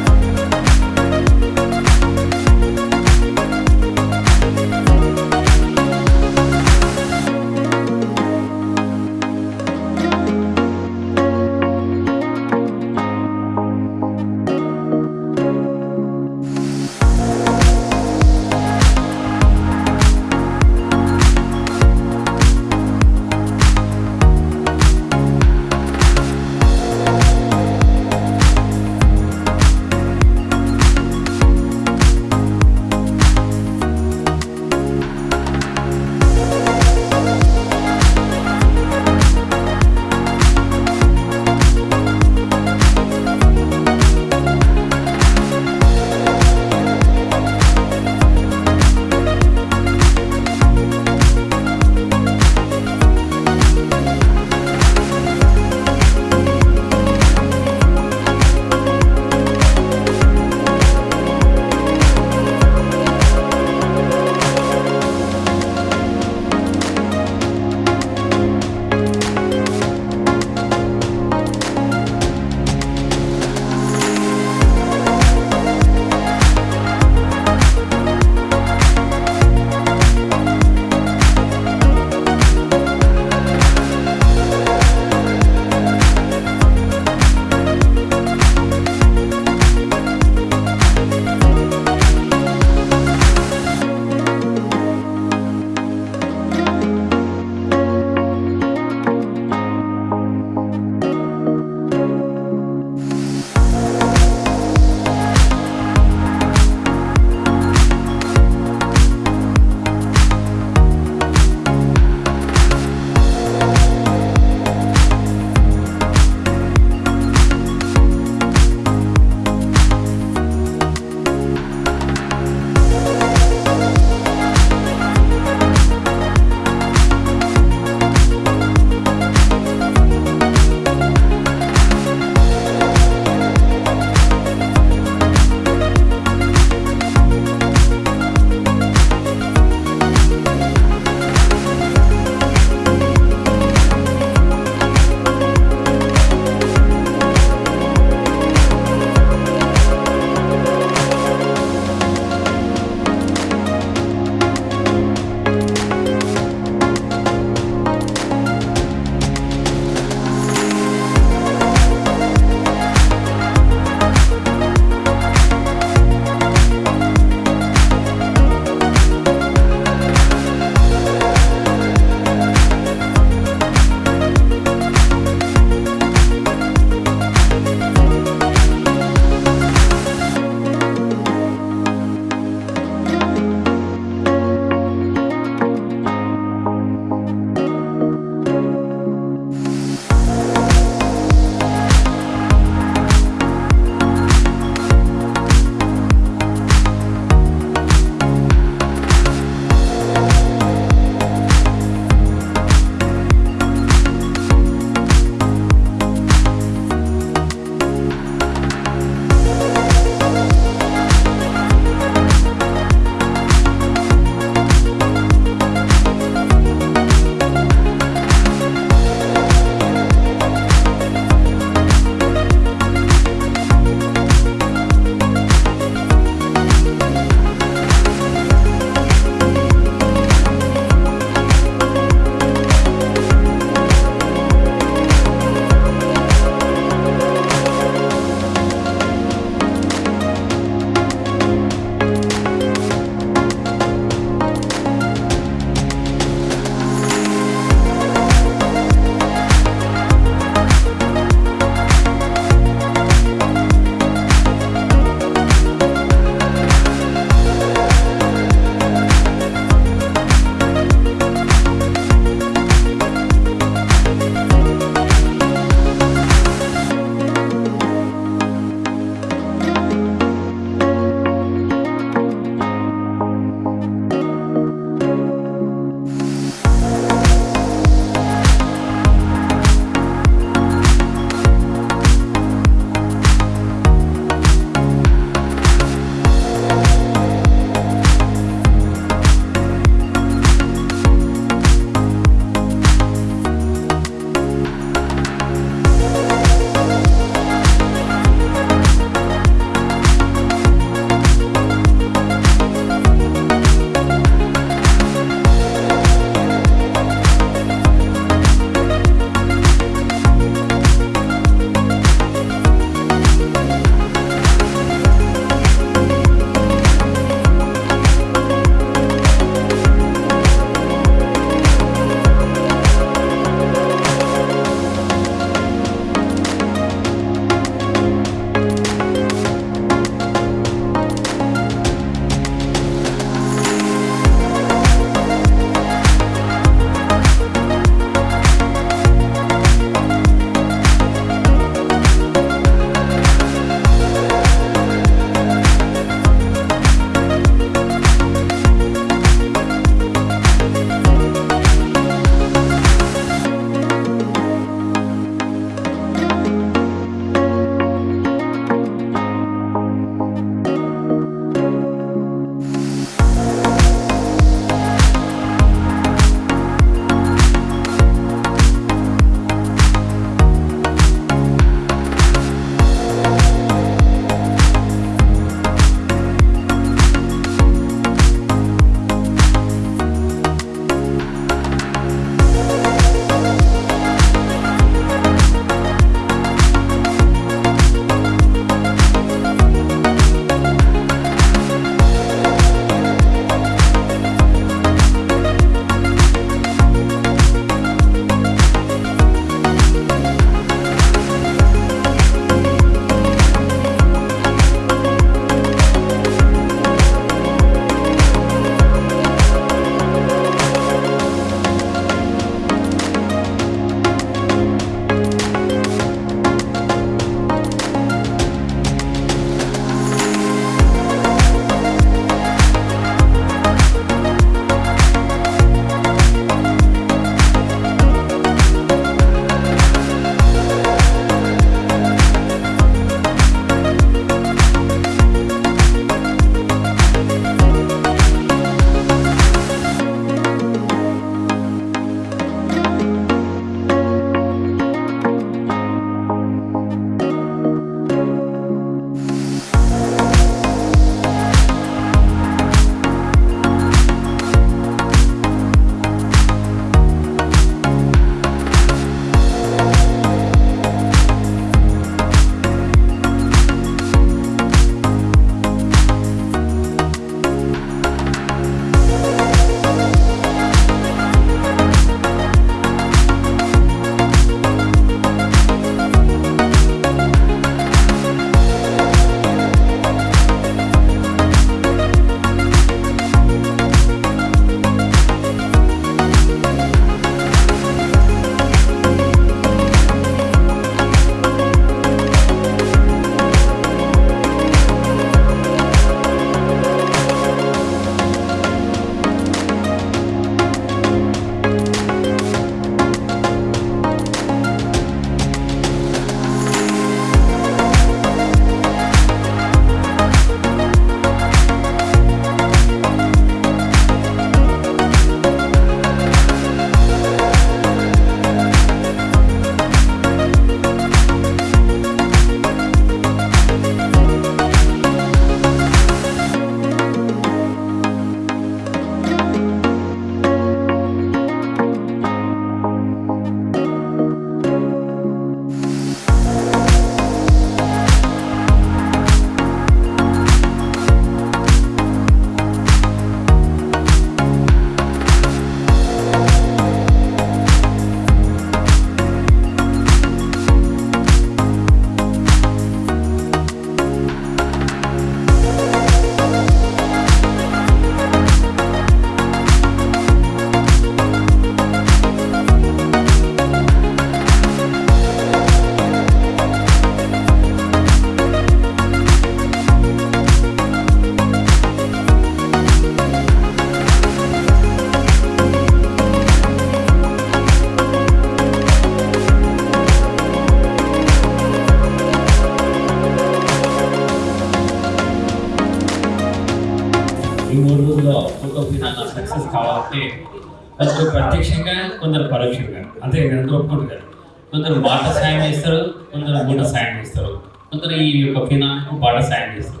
Speaker 6: కొందరు సాయం చేస్తారు కొందరు గుడ్డ సాయం చేస్తారు కొందరు ఈ యొక్క ఫినాలకు బాట సాయం చేస్తారు.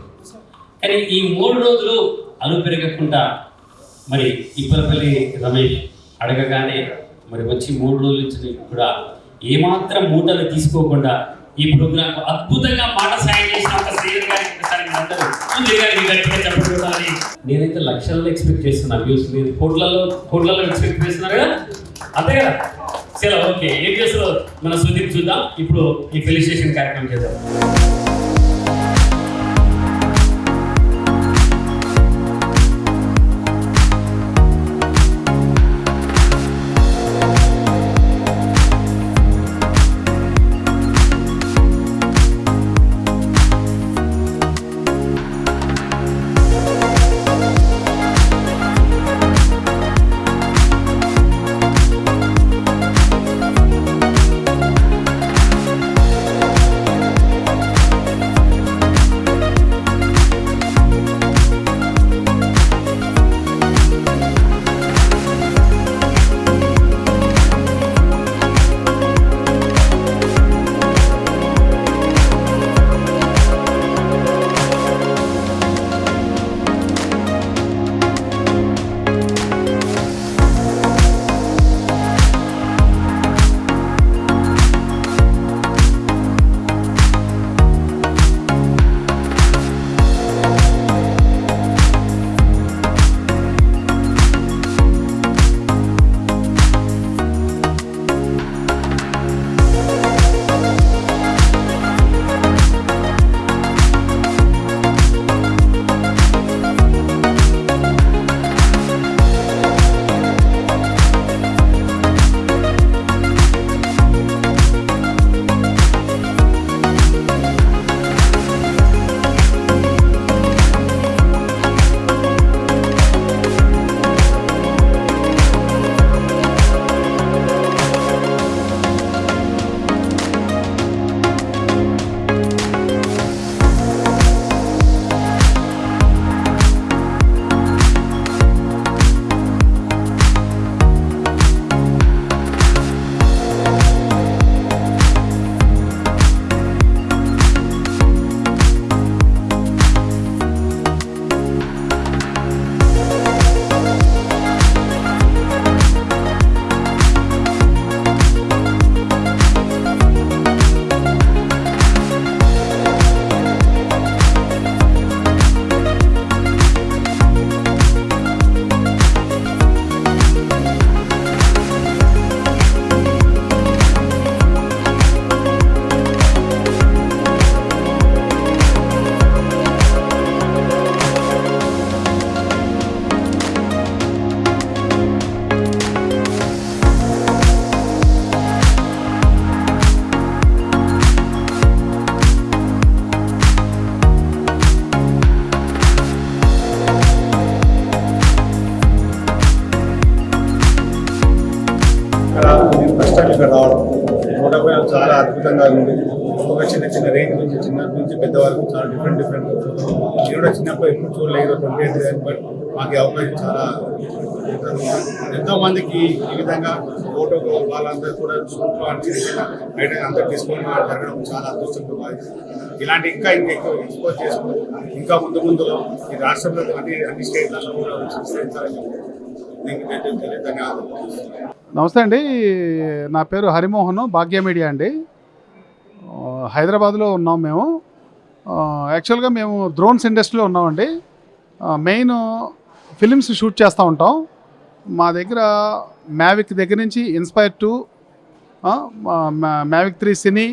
Speaker 6: కానీ ఈ మూడు రోజులు అలు పెరగకుండా మరి ఇప్పలపల్లి రమేష్ అడగగానే మరి వచ్చి మూడు రోజుల నుంచి కూడా ఏమాత్రం మూటలు తీసుకోకుండా ఈ ప్రోగ్రామ్ అద్భుతంగా మాట సాయం చేసిన నేనైతే లక్షల్లో ఎక్స్పెక్ట్ చేస్తున్నా వ్యూస్ మీరు కోట్లలో కోట్లలో ఎక్స్పెక్ట్ చేస్తున్నారు కదా? అంతే కదా? సరే ఓకే ఏం చేస్తారో మన సుదీప్ చూద్దాం. ఇప్పుడు ఈ ఫెలిసిటేషన్ కార్యక్రమం చేద్దాం.
Speaker 2: నుంచి చిన్న నుంచి పెద్ద చాలా డిఫరెంట్ డిఫరెంట్ నేను కూడా చిన్నప్పుడు ఎప్పుడు చూడలేదు ట్వంటీ ఎయిట్ బట్ మాకు అవకాశం చాలా ఎంతో మందికి ఈ విధంగా ఫోటో వాళ్ళందరూ కూడా షూట్లో బయట అంతా తీసుకొని జరగడం చాలా అదృష్టంగా భావిస్తున్నాను. ఇలాంటి ఇంకా ఇంకా ఎక్కువ ఎక్స్పోజ్ చేసుకుని ఇంకా ముందు ముందు ఈ రాష్ట్రంలో అన్ని అన్ని స్టేట్లలో కూడా విస్తరించాలని ధన్యవాదాలు
Speaker 7: నమస్తే అండి. నా పేరు హరిమోహన్ భాగ్య మీడియా అండి. హైదరాబాద్లో ఉన్నాం మేము. యాక్చువల్గా మేము డ్రోన్స్ ఇండస్ట్రీలో ఉన్నామండి. మెయిన్ ఫిలిమ్స్ షూట్ చేస్తూ ఉంటాం. మా దగ్గర మ్యావిక్ దగ్గర నుంచి Inspire two Mavic three cine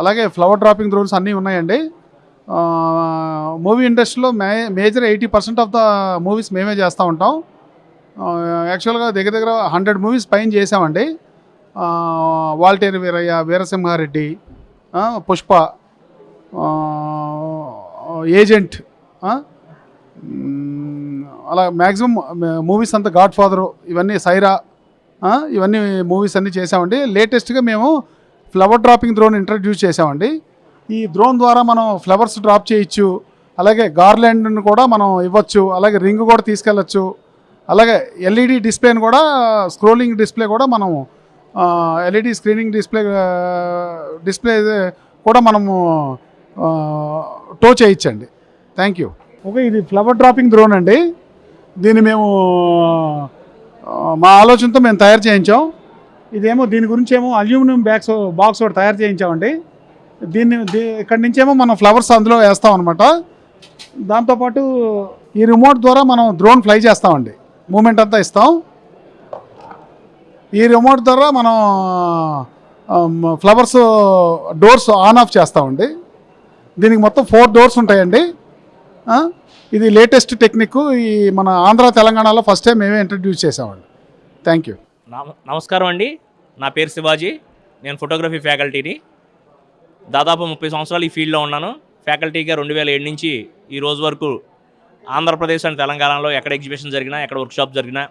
Speaker 7: అలాగే ఫ్లవర్ డ్రాపింగ్ డ్రోన్స్ అన్నీ ఉన్నాయండి. మూవీ ఇండస్ట్రీలో మే major eighty percent of the movies మేమే చేస్తూ ఉంటాం. యాక్చువల్గా దగ్గర దగ్గర హండ్రెడ్ మూవీస్ పైన చేసామండి. వాల్టేరు వీరయ్య వీరసింహారెడ్డి పుష్ప ఏజెంట్ అలా మ్యాక్సిమం మూవీస్ అంతా గాడ్ ఫాదరు ఇవన్నీ సైరా ఇవన్నీ మూవీస్ అన్నీ చేసామండి లేటెస్ట్గా మేము ఫ్లవర్ డ్రాపింగ్ డ్రోన్ ఇంట్రడ్యూస్ చేసామండి ఈ డ్రోన్ ద్వారా మనం ఫ్లవర్స్ డ్రాప్ చేయొచ్చు. అలాగే గార్లెండ్ను కూడా మనం ఇవ్వచ్చు. అలాగే రింగ్ కూడా తీసుకెళ్ళచ్చు. అలాగే ఎల్ఈడి డిస్ప్లేని కూడా స్క్రోలింగ్ డిస్ప్లే కూడా మనం ఎల్ఈడి స్క్రీనింగ్ డిస్ప్లే డిస్ప్లే కూడా మనము టో చేయించండి. థ్యాంక్ యూ ఓకే ఇది ఫ్లవర్ డ్రాపింగ్ డ్రోన్ అండి. దీన్ని మేము మా ఆలోచనతో మేము తయారు చేయించాం. ఇదేమో దీని గురించి ఏమో అల్యూమినియం బ్యాగ్స్ బాక్స్ ఒకటి తయారు చేయించామండి. దీన్ని దీ ఇక్కడి నుంచేమో మనం ఫ్లవర్స్ అందులో వేస్తాం అనమాట దాంతోపాటు ఈ రిమోట్ ద్వారా మనం డ్రోన్ ఫ్లై చేస్తామండి. మూమెంట్ అంతా ఇస్తాం. ఈ రిమోట్ ద్వారా మనం ఫ్లవర్స్ డోర్స్ ఆన్ ఆఫ్ చేస్తామండి. దీనికి మొత్తం ఫోర్ డోర్స్ ఉంటాయండి. ఇది లేటెస్ట్ టెక్నిక్ ఈ మన ఆంధ్ర తెలంగాణలో ఫస్ట్ టైం మేమే ఇంట్రడ్యూస్ చేసామండి థ్యాంక్ యూ
Speaker 8: నమ- నమస్కారం అండి. నా పేరు శివాజీ. నేను ఫోటోగ్రఫీ ఫ్యాకల్టీని దాదాపు ముప్పై సంవత్సరాలు ఈ ఫీల్డ్లో ఉన్నాను. ఫ్యాకల్టీగా రెండు వేల ఏడు నుంచి ఈ రోజు వరకు ఆంధ్రప్రదేశ్ అండ్ తెలంగాణలో ఎక్కడ ఎగ్జిబిషన్ జరిగినా ఎక్కడ వర్క్షాప్ జరిగినా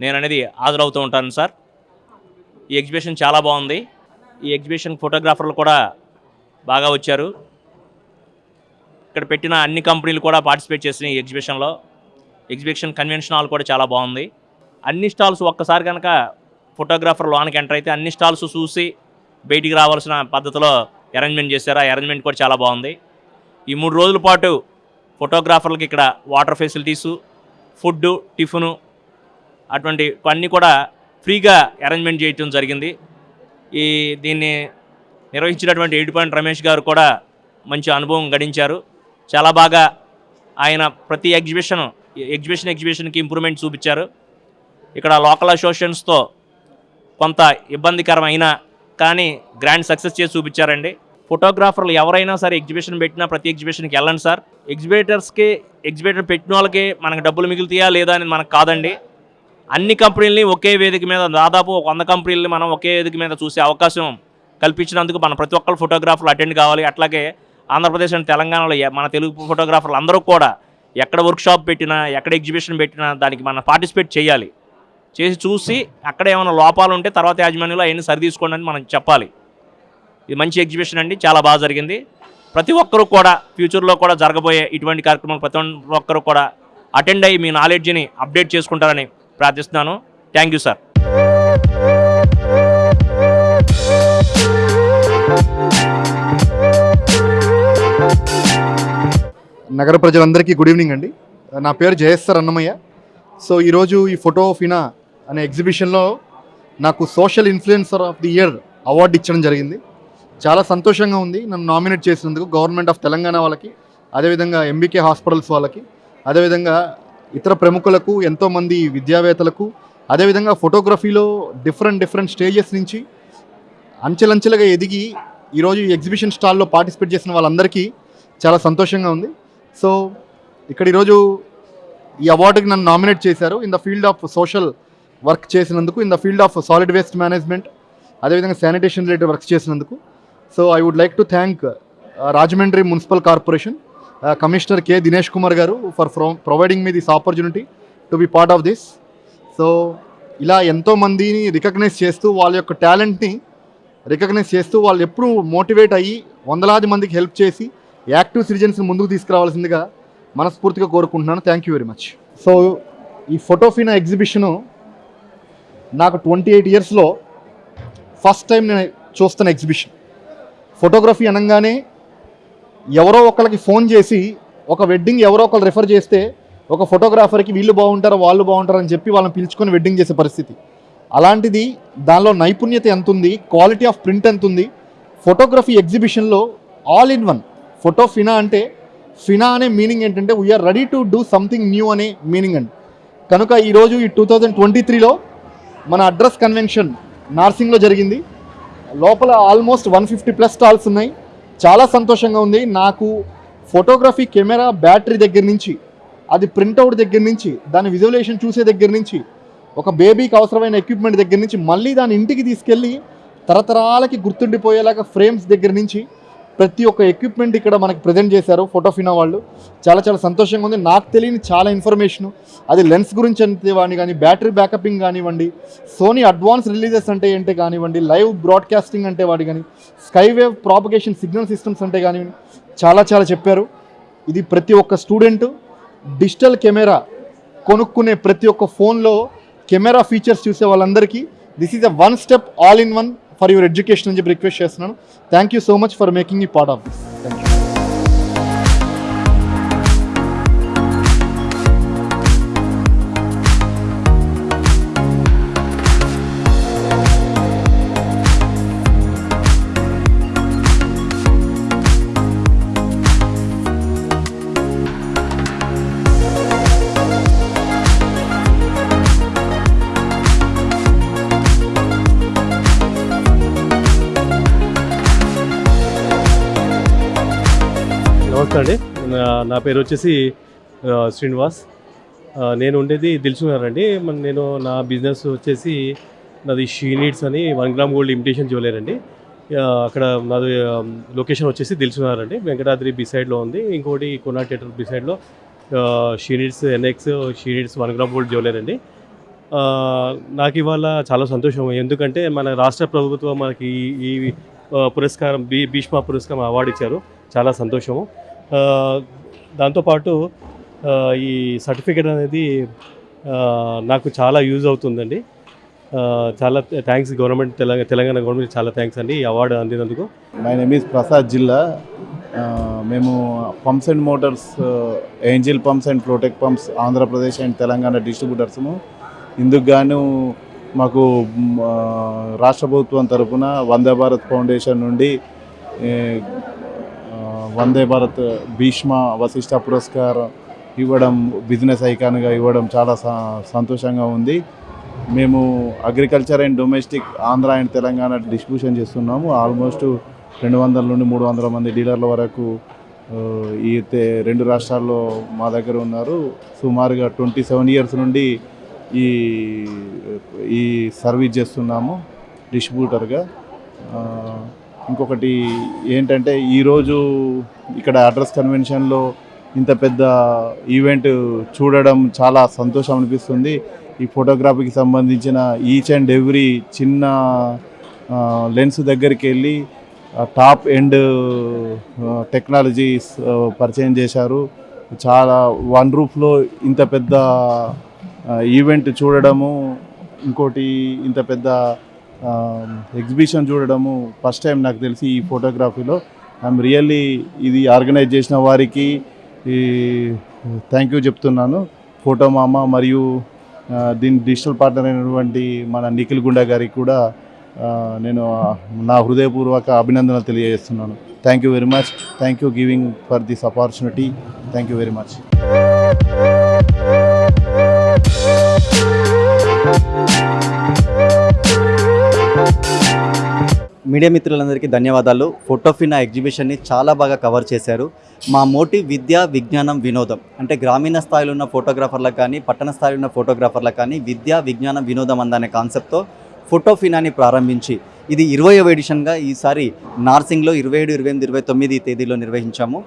Speaker 8: నేను అనేది హాజరవుతూ ఉంటాను సార్ ఈ ఎగ్జిబిషన్ చాలా బాగుంది. ఈ ఎగ్జిబిషన్ ఫోటోగ్రాఫర్లు కూడా బాగా వచ్చారు. ఇక్కడ పెట్టిన అన్ని కంపెనీలు కూడా పార్టిసిపేట్ చేసినాయి ఈ ఎగ్జిబిషన్లో. ఎగ్జిబిషన్ కన్వెన్షన్ హాల్ కూడా చాలా బాగుంది. అన్ని స్టాల్స్ ఒక్కసారి కనుక ఫోటోగ్రాఫర్ లోనికి ఎంటర్ అయితే అన్ని స్టాల్స్ చూసి బయటికి రావాల్సిన పద్ధతిలో అరేంజ్మెంట్ చేశారు. ఆ అరేంజ్మెంట్ కూడా చాలా బాగుంది. ఈ మూడు రోజుల పాటు ఫోటోగ్రాఫర్లకి ఇక్కడ వాటర్ ఫెసిలిటీసు ఫుడ్ టిఫిను అటువంటి అన్నీ కూడా ఫ్రీగా అరేంజ్మెంట్ చేయటం జరిగింది. ఈ దీన్ని నిర్వహించినటువంటి ఎయిట్ పాయింట్ రమేష్ గారు కూడా మంచి అనుభవం గడించారు. చాలా బాగా ఆయన ప్రతి ఎగ్జిబిషన్ ఎగ్జిబిషన్ ఎగ్జిబిషన్కి ఇంప్రూవ్మెంట్ చూపించారు. ఇక్కడ లోకల్ అసోసియేషన్స్తో కొంత ఇబ్బందికరమైన కానీ గ్రాండ్ సక్సెస్ చేసి చూపించారండి. ఫోటోగ్రాఫర్లు ఎవరైనా సరే ఎగ్జిబిషన్ పెట్టినా ప్రతి ఎగ్జిబిషన్కి వెళ్ళండి సార్. ఎగ్జిబిటర్స్కి ఎగ్జిబిటర్ పెట్టిన వాళ్ళకి మనకు డబ్బులు మిగులుతాయా లేదా అని మనకు కాదండి. అన్ని కంపెనీలని ఒకే వేదిక మీద దాదాపు ఒక వంద కంపెనీలని మనం ఒకే వేదిక మీద చూసే అవకాశం కల్పించినందుకు మన ప్రతి ఒక్కరు ఫోటోగ్రాఫర్లు అటెండ్ కావాలి. అట్లాగే ఆంధ్రప్రదేశ్ అండ్ తెలంగాణలో మన తెలుగు ఫోటోగ్రాఫర్లు అందరూ కూడా ఎక్కడ వర్క్షాప్ పెట్టినా ఎక్కడ ఎగ్జిబిషన్ పెట్టినా దానికి మనం పార్టిసిపేట్ చేయాలి. చేసి చూసి అక్కడ ఏమైనా లోపాలు ఉంటే తర్వాత యాజమాన్యంలో అవన్నీ సరిదీసుకోండి అని మనం చెప్పాలి. ఇది మంచి ఎగ్జిబిషన్ అండి చాలా బాగా జరిగింది. ప్రతి ఒక్కరూ కూడా ఫ్యూచర్లో కూడా జరగబోయే ఇటువంటి కార్యక్రమాలు ప్రతి ఒక్కరూ కూడా అటెండ్ అయ్యి మీ నాలెడ్జ్ని అప్డేట్ చేసుకుంటారని ప్రార్థిస్తున్నాను. థ్యాంక్ యూ సార్
Speaker 9: నగర ప్రజలందరికీ గుడ్ ఈవినింగ్ అండి. నా పేరు జయస్సర్ అన్నమయ్య. సో ఈరోజు ఈ ఫోటో ఫినా అనే ఎగ్జిబిషన్లో నాకు social influencer of the year award ఇచ్చడం జరిగింది. చాలా సంతోషంగా ఉంది. నన్ను నామినేట్ చేసినందుకు గవర్నమెంట్ ఆఫ్ తెలంగాణ వాళ్ళకి అదేవిధంగా ఎంబీకే హాస్పిటల్స్ వాళ్ళకి అదేవిధంగా ఇతర ప్రముఖులకు ఎంతోమంది విద్యావేత్తలకు అదేవిధంగా ఫోటోగ్రఫీలో డిఫరెంట్ డిఫరెంట్ స్టేజెస్ నుంచి అంచెలంచెలుగా ఎదిగి ఈరోజు ఈ ఎగ్జిబిషన్ స్టాల్లో పార్టిసిపేట్ చేసిన వాళ్ళందరికీ చాలా సంతోషంగా ఉంది. సో ఇక్కడ ఈరోజు ఈ అవార్డుకి నన్ను నామినేట్ చేశారు. In the field of social work చేసినందుకు in the field of solid waste management అదేవిధంగా శానిటేషన్ రిలేటెడ్ వర్క్ చేసినందుకు. So I would like to thank Rajahmundry municipal corporation commissioner K Dinesh Kumar గారు for providing me this opportunity to be part of this so ఇలా ఎంతో మందిని recognise చేస్తూ వాళ్ళ యొక్క టాలెంట్ని రికగ్నైజ్ చేస్తూ వాళ్ళు ఎప్పుడూ మోటివేట్ అయ్యి వందలాది మందికి హెల్ప్ చేసి యాక్టివ్ సిటిజన్స్ని ముందుకు తీసుకురావాల్సిందిగా మనస్ఫూర్తిగా కోరుకుంటున్నాను. Thank you very much so ఈ ఫోటోఫీనా ఎగ్జిబిషను నాకు ట్వంటీ ఎయిట్ ఇయర్స్లో ఫస్ట్ టైం నేను చూస్తున్న ఎగ్జిబిషన్ ఫోటోగ్రఫీ అనగానే ఎవరో ఒకరికి ఫోన్ చేసి ఒక వెడ్డింగ్ ఎవరో ఒకరు రిఫర్ చేస్తే ఒక ఫోటోగ్రాఫర్కి వీళ్ళు బాగుంటారు వాళ్ళు బాగుంటారు అని చెప్పి వాళ్ళని పిలుచుకొని వెడ్డింగ్ చేసే పరిస్థితి. అలాంటిది దానిలో నైపుణ్యత ఎంత ఉంది క్వాలిటీ ఆఫ్ ప్రింట్ ఎంత ఉంది ఫోటోగ్రఫీ ఎగ్జిబిషన్లో ఆల్ ఇన్ వన్ ఫోటో ఫినా అంటే ఫినా అనే మీనింగ్ ఏంటంటే we are ready to do something new అనే మీనింగ్ అండి. కనుక ఈరోజు ఈ టూ థౌజండ్ ట్వంటీ త్రీలో మన అడ్రస్ కన్వెన్షన్ నార్సింగ్లో జరిగింది. లోపల almost one fifty plus stalls ఉన్నాయి. చాలా సంతోషంగా ఉంది. నాకు ఫోటోగ్రఫీ కెమెరా బ్యాటరీ దగ్గర నుంచి అది ప్రింట్అవుట్ దగ్గర నుంచి దాని విజువలేషన్ చూసే దగ్గర నుంచి ఒక బేబీకి అవసరమైన ఎక్విప్మెంట్ దగ్గర నుంచి మళ్ళీ దాని ఇంటికి తీసుకెళ్ళి తరతరాలకి గుర్తుండిపోయేలాగా ఫ్రేమ్స్ దగ్గర నుంచి ప్రతి ఒక్క ఎక్విప్మెంట్ ఇక్కడ మనకి ప్రజెంట్ చేశారు ఫోటోఫినా వాళ్ళు. చాలా చాలా సంతోషంగా ఉంది. నాకు తెలియని చాలా ఇన్ఫర్మేషన్ అది లెన్స్ గురించి అంతే కానీ కానీ బ్యాటరీ బ్యాకపింగ్ కానివ్వండి సోనీ అడ్వాన్స్ రిలీజెస్ అంటే ఏంటి కానివ్వండి లైవ్ బ్రాడ్కాస్టింగ్ అంటే వాడి కానీ స్కైవేవ్ ప్రాపగేషన్ సిగ్నల్ సిస్టమ్స్ అంటే కానివ్వండి చాలా చాలా చెప్పారు. ఇది ప్రతి ఒక్క స్టూడెంట్ డిజిటల్ కెమెరా కొనుక్కునే ప్రతి ఒక్క ఫోన్లో కెమెరా ఫీచర్స్ చూసే వాళ్ళందరికీ this is a one step all in one for your education అని చెప్పి రిక్వెస్ట్ చేస్తున్నాను. Thank so much for making ఈ పార్ట్ ఆఫ్ దిస్ థ్యాంక్
Speaker 10: నమస్తే అండి నా- నా పేరు వచ్చేసి శ్రీనివాస్. నేను ఉండేది దిల్సునగర్ అండి. నేను నా బిజినెస్ వచ్చేసి నాది షీ నీడ్స్ అని one gram gold imitation jewellery అండి. అక్కడ నాది లొకేషన్ వచ్చేసి దిల్సునగర్ అండి. వెంకటాద్రి బిసైడ్లో ఉంది. ఇంకోటి కొనా theatre బిసైడ్లో she needs NX she needs one gram gold jewellery అండి. నాకు ఇవాళ చాలా సంతోషం. ఎందుకంటే మన రాష్ట్ర ప్రభుత్వం మనకి ఈ- పురస్కారం బి భీష్మ పురస్కారం అవార్డు ఇచ్చారు. చాలా సంతోషము. దాంతోపాటు ఈ సర్టిఫికేట్ అనేది నాకు చాలా యూజ్ అవుతుందండి. చాలా thanks government Telangana Telangana government చాలా థ్యాంక్స్ అండి ఈ అవార్డు అందినందుకు.
Speaker 11: మై నేమ్ ఈజ్ ప్రసాద్ జిల్లా. మేము pumps and motors Angel pumps and Protek pumps Andhra Pradesh and Telangana డిస్ట్రిబ్యూటర్స్ము ఇందుకు గాను మాకు రాష్ట్ర ప్రభుత్వం తరపున వందే భారత్ ఫౌండేషన్ నుండి వందే భారత్ భీష్మ వశిష్ట పురస్కారం ఇవ్వడం బిజినెస్ ఐకాన్గా ఇవ్వడం చాలా స- సంతోషంగా ఉంది. మేము agriculture and domestic Andhra and Telangana distribution చేస్తున్నాము. ఆల్మోస్ట్ రెండు వందల నుండి మూడు వందల మంది డీలర్ల వరకు ఈ రెండు రాష్ట్రాల్లో మా దగ్గర ఉన్నారు. సుమారుగా ట్వంటీ సెవెన్ ఇయర్స్ నుండి ఈ ఈ సర్వీస్ చేస్తున్నాము డిస్ట్రిబ్యూటర్గా ఇంకొకటి ఏంటంటే ఈరోజు ఇక్కడ అడ్రస్ కన్వెన్షన్లో ఇంత పెద్ద ఈవెంట్ చూడడం చాలా సంతోషం అనిపిస్తుంది. ఈ ఫోటోగ్రఫీకి సంబంధించిన ఈచ్ అండ్ ఎవ్రీ చిన్న లెన్స్ దగ్గరికి వెళ్ళి టాప్ ఎండ్ టెక్నాలజీస్ పరిచయం చేశారు. చాలా వన్ రూఫ్లో ఇంత పెద్ద ఈవెంట్ చూడడము ఇంకోటి ఇంత పెద్ద ఎగ్జిబిషన్ చూడడము ఫస్ట్ టైం నాకు తెలిసి ఈ ఫోటోగ్రఫీలో. ఐఎమ్ రియల్లీ ఇది ఆర్గనైజ్ చేసిన వారికి థ్యాంక్ యూ చెప్తున్నాను. ఫోటో మామ మరియు దీని డిజిటల్ పార్ట్నర్ అయినటువంటి మన నిఖిల్ గుండా గారికి కూడా నేను నా హృదయపూర్వక అభినందనలు తెలియజేస్తున్నాను. Thank you very much. Thank you giving for this opportunity. Thank you very much.
Speaker 12: Media మిత్రులందరికీ ధన్యవాదాలు. ఫోటోఫినా ఎగ్జిబిషన్ని చాలా బాగా కవర్ చేశారు. మా మోటివ్ విద్య విజ్ఞానం వినోదం అంటే గ్రామీణ స్థాయిలో ఉన్న ఫోటోగ్రాఫర్లకు కానీ పట్టణ స్థాయిలో ఉన్న ఫోటోగ్రాఫర్లకు కానీ విద్య విజ్ఞానం వినోదం అందనే కాన్సెప్ట్తో ఫోటోఫినాని ప్రారంభించి ఇది ఇరవయవ ఎడిషన్గా ఈసారి నార్సింగ్లో ఇరవై ఏడు ఇరవై ఎనిమిది ఇరవై తొమ్మిది తేదీలో నిర్వహించాము.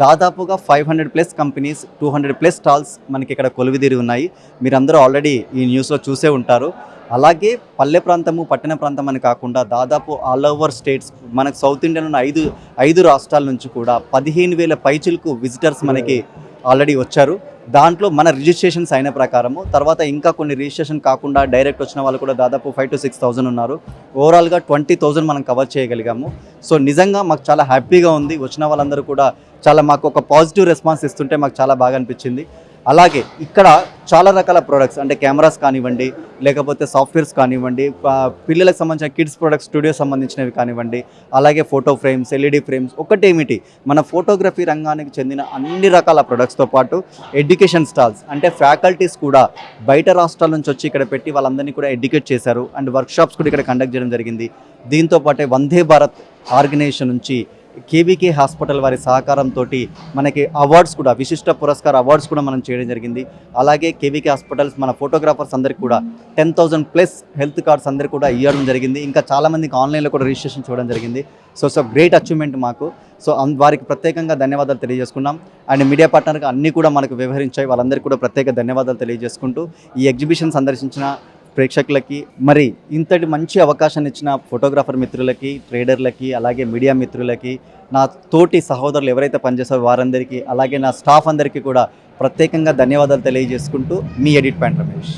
Speaker 12: దాదాపుగా five hundred plus companies two hundred plus stalls మనకి ఇక్కడ కొలువిదిరి ఉన్నాయి. మీరందరూ ఆల్రెడీ ఈ న్యూస్లో చూసే ఉంటారు. అలాగే పల్లె ప్రాంతము పట్టణ ప్రాంతం అని కాకుండా దాదాపు ఆల్ ఓవర్ స్టేట్స్ మనకు సౌత్ ఇండియన్ ఉన్న ఐదు ఐదు రాష్ట్రాల నుంచి కూడా పదిహేను వేల పైచిలకు విజిటర్స్ మనకి ఆల్రెడీ వచ్చారు. దాంట్లో మన రిజిస్ట్రేషన్స్ అయిన ప్రకారము తర్వాత ఇంకా కొన్ని రిజిస్ట్రేషన్ కాకుండా డైరెక్ట్ వచ్చిన వాళ్ళు కూడా దాదాపు ఫైవ్ టు సిక్స్ థౌసండ్ ఉన్నారు. ఓవరాల్గా ట్వంటీ థౌసండ్ మనం కవర్ చేయగలిగాము. సో నిజంగా మాకు చాలా హ్యాపీగా ఉంది. వచ్చిన వాళ్ళందరూ కూడా చాలా మాకు ఒక పాజిటివ్ రెస్పాన్స్ ఇస్తుంటే మాకు చాలా బాగా అనిపించింది. అలాగే ఇక్కడ చాలా రకాల ప్రోడక్ట్స్ అంటే కెమెరాస్ కానివ్వండి లేకపోతే సాఫ్ట్వేర్స్ కానివ్వండి పిల్లలకు సంబంధించిన కిడ్స్ ప్రొడక్ట్స్ స్టూడియో సంబంధించినవి కానివ్వండి అలాగే ఫోటో ఫ్రేమ్స్ ఎల్ఈడి ఫ్రేమ్స్ ఒకటేమిటి? మన ఫోటోగ్రఫీ రంగానికి చెందిన అన్ని రకాల ప్రొడక్ట్స్తో పాటు ఎడ్యుకేషన్ స్టాల్స్ అంటే ఫ్యాకల్టీస్ కూడా బయట రాష్ట్రాల నుంచి వచ్చి ఇక్కడ పెట్టి వాళ్ళందరినీ కూడా ఎడ్యుకేట్ చేశారు. అండ్ వర్క్షాప్స్ కూడా ఇక్కడ కండక్ట్ చేయడం జరిగింది. దీంతో పాటే వందే భారత్ ఆర్గనైజేషన్ నుంచి కేబీకే హాస్పిటల్ వారి సహకారంతో మనకి అవార్డ్స్ కూడా విశిష్ట పురస్కార అవార్డ్స్ కూడా మనం చేయడం జరిగింది. అలాగే కేవీకే హాస్పిటల్స్ మన ఫోటోగ్రాఫర్స్ అందరికి కూడా ten thousand plus health cards అందరికి కూడా ఇవ్వడం జరిగింది. ఇంకా చాలామందికి ఆన్లైన్లో కూడా రిజిస్ట్రేషన్ చూడడం జరిగింది. సో సో గ్రేట్ అచీవ్మెంట్ మాకు. సో వారికి ప్రత్యేకంగా ధన్యవాదాలు తెలియజేసుకున్నాం. అండ్ మీడియా పార్ట్నర్గా అన్నీ కూడా మనకు వ్యవహరించాయి. వాళ్ళందరికీ కూడా ప్రత్యేక ధన్యవాదాలు తెలియజేసుకుంటూ ఈ ఎగ్జిబిషన్ సందర్శించిన ప్రేక్షకులకి మరి ఇంతటి మంచి అవకాశాన్ని ఇచ్చిన ఫోటోగ్రాఫర్ మిత్రులకి ట్రేడర్లకి అలాగే మీడియా మిత్రులకి నా తోటి సహోదరులు ఎవరైతే పనిచేస్తారో వారందరికీ అలాగే నా స్టాఫ్ అందరికీ కూడా ప్రత్యేకంగా ధన్యవాదాలు తెలియజేసుకుంటూ మీ ఎడిట్ పాయింట్ రమేష్.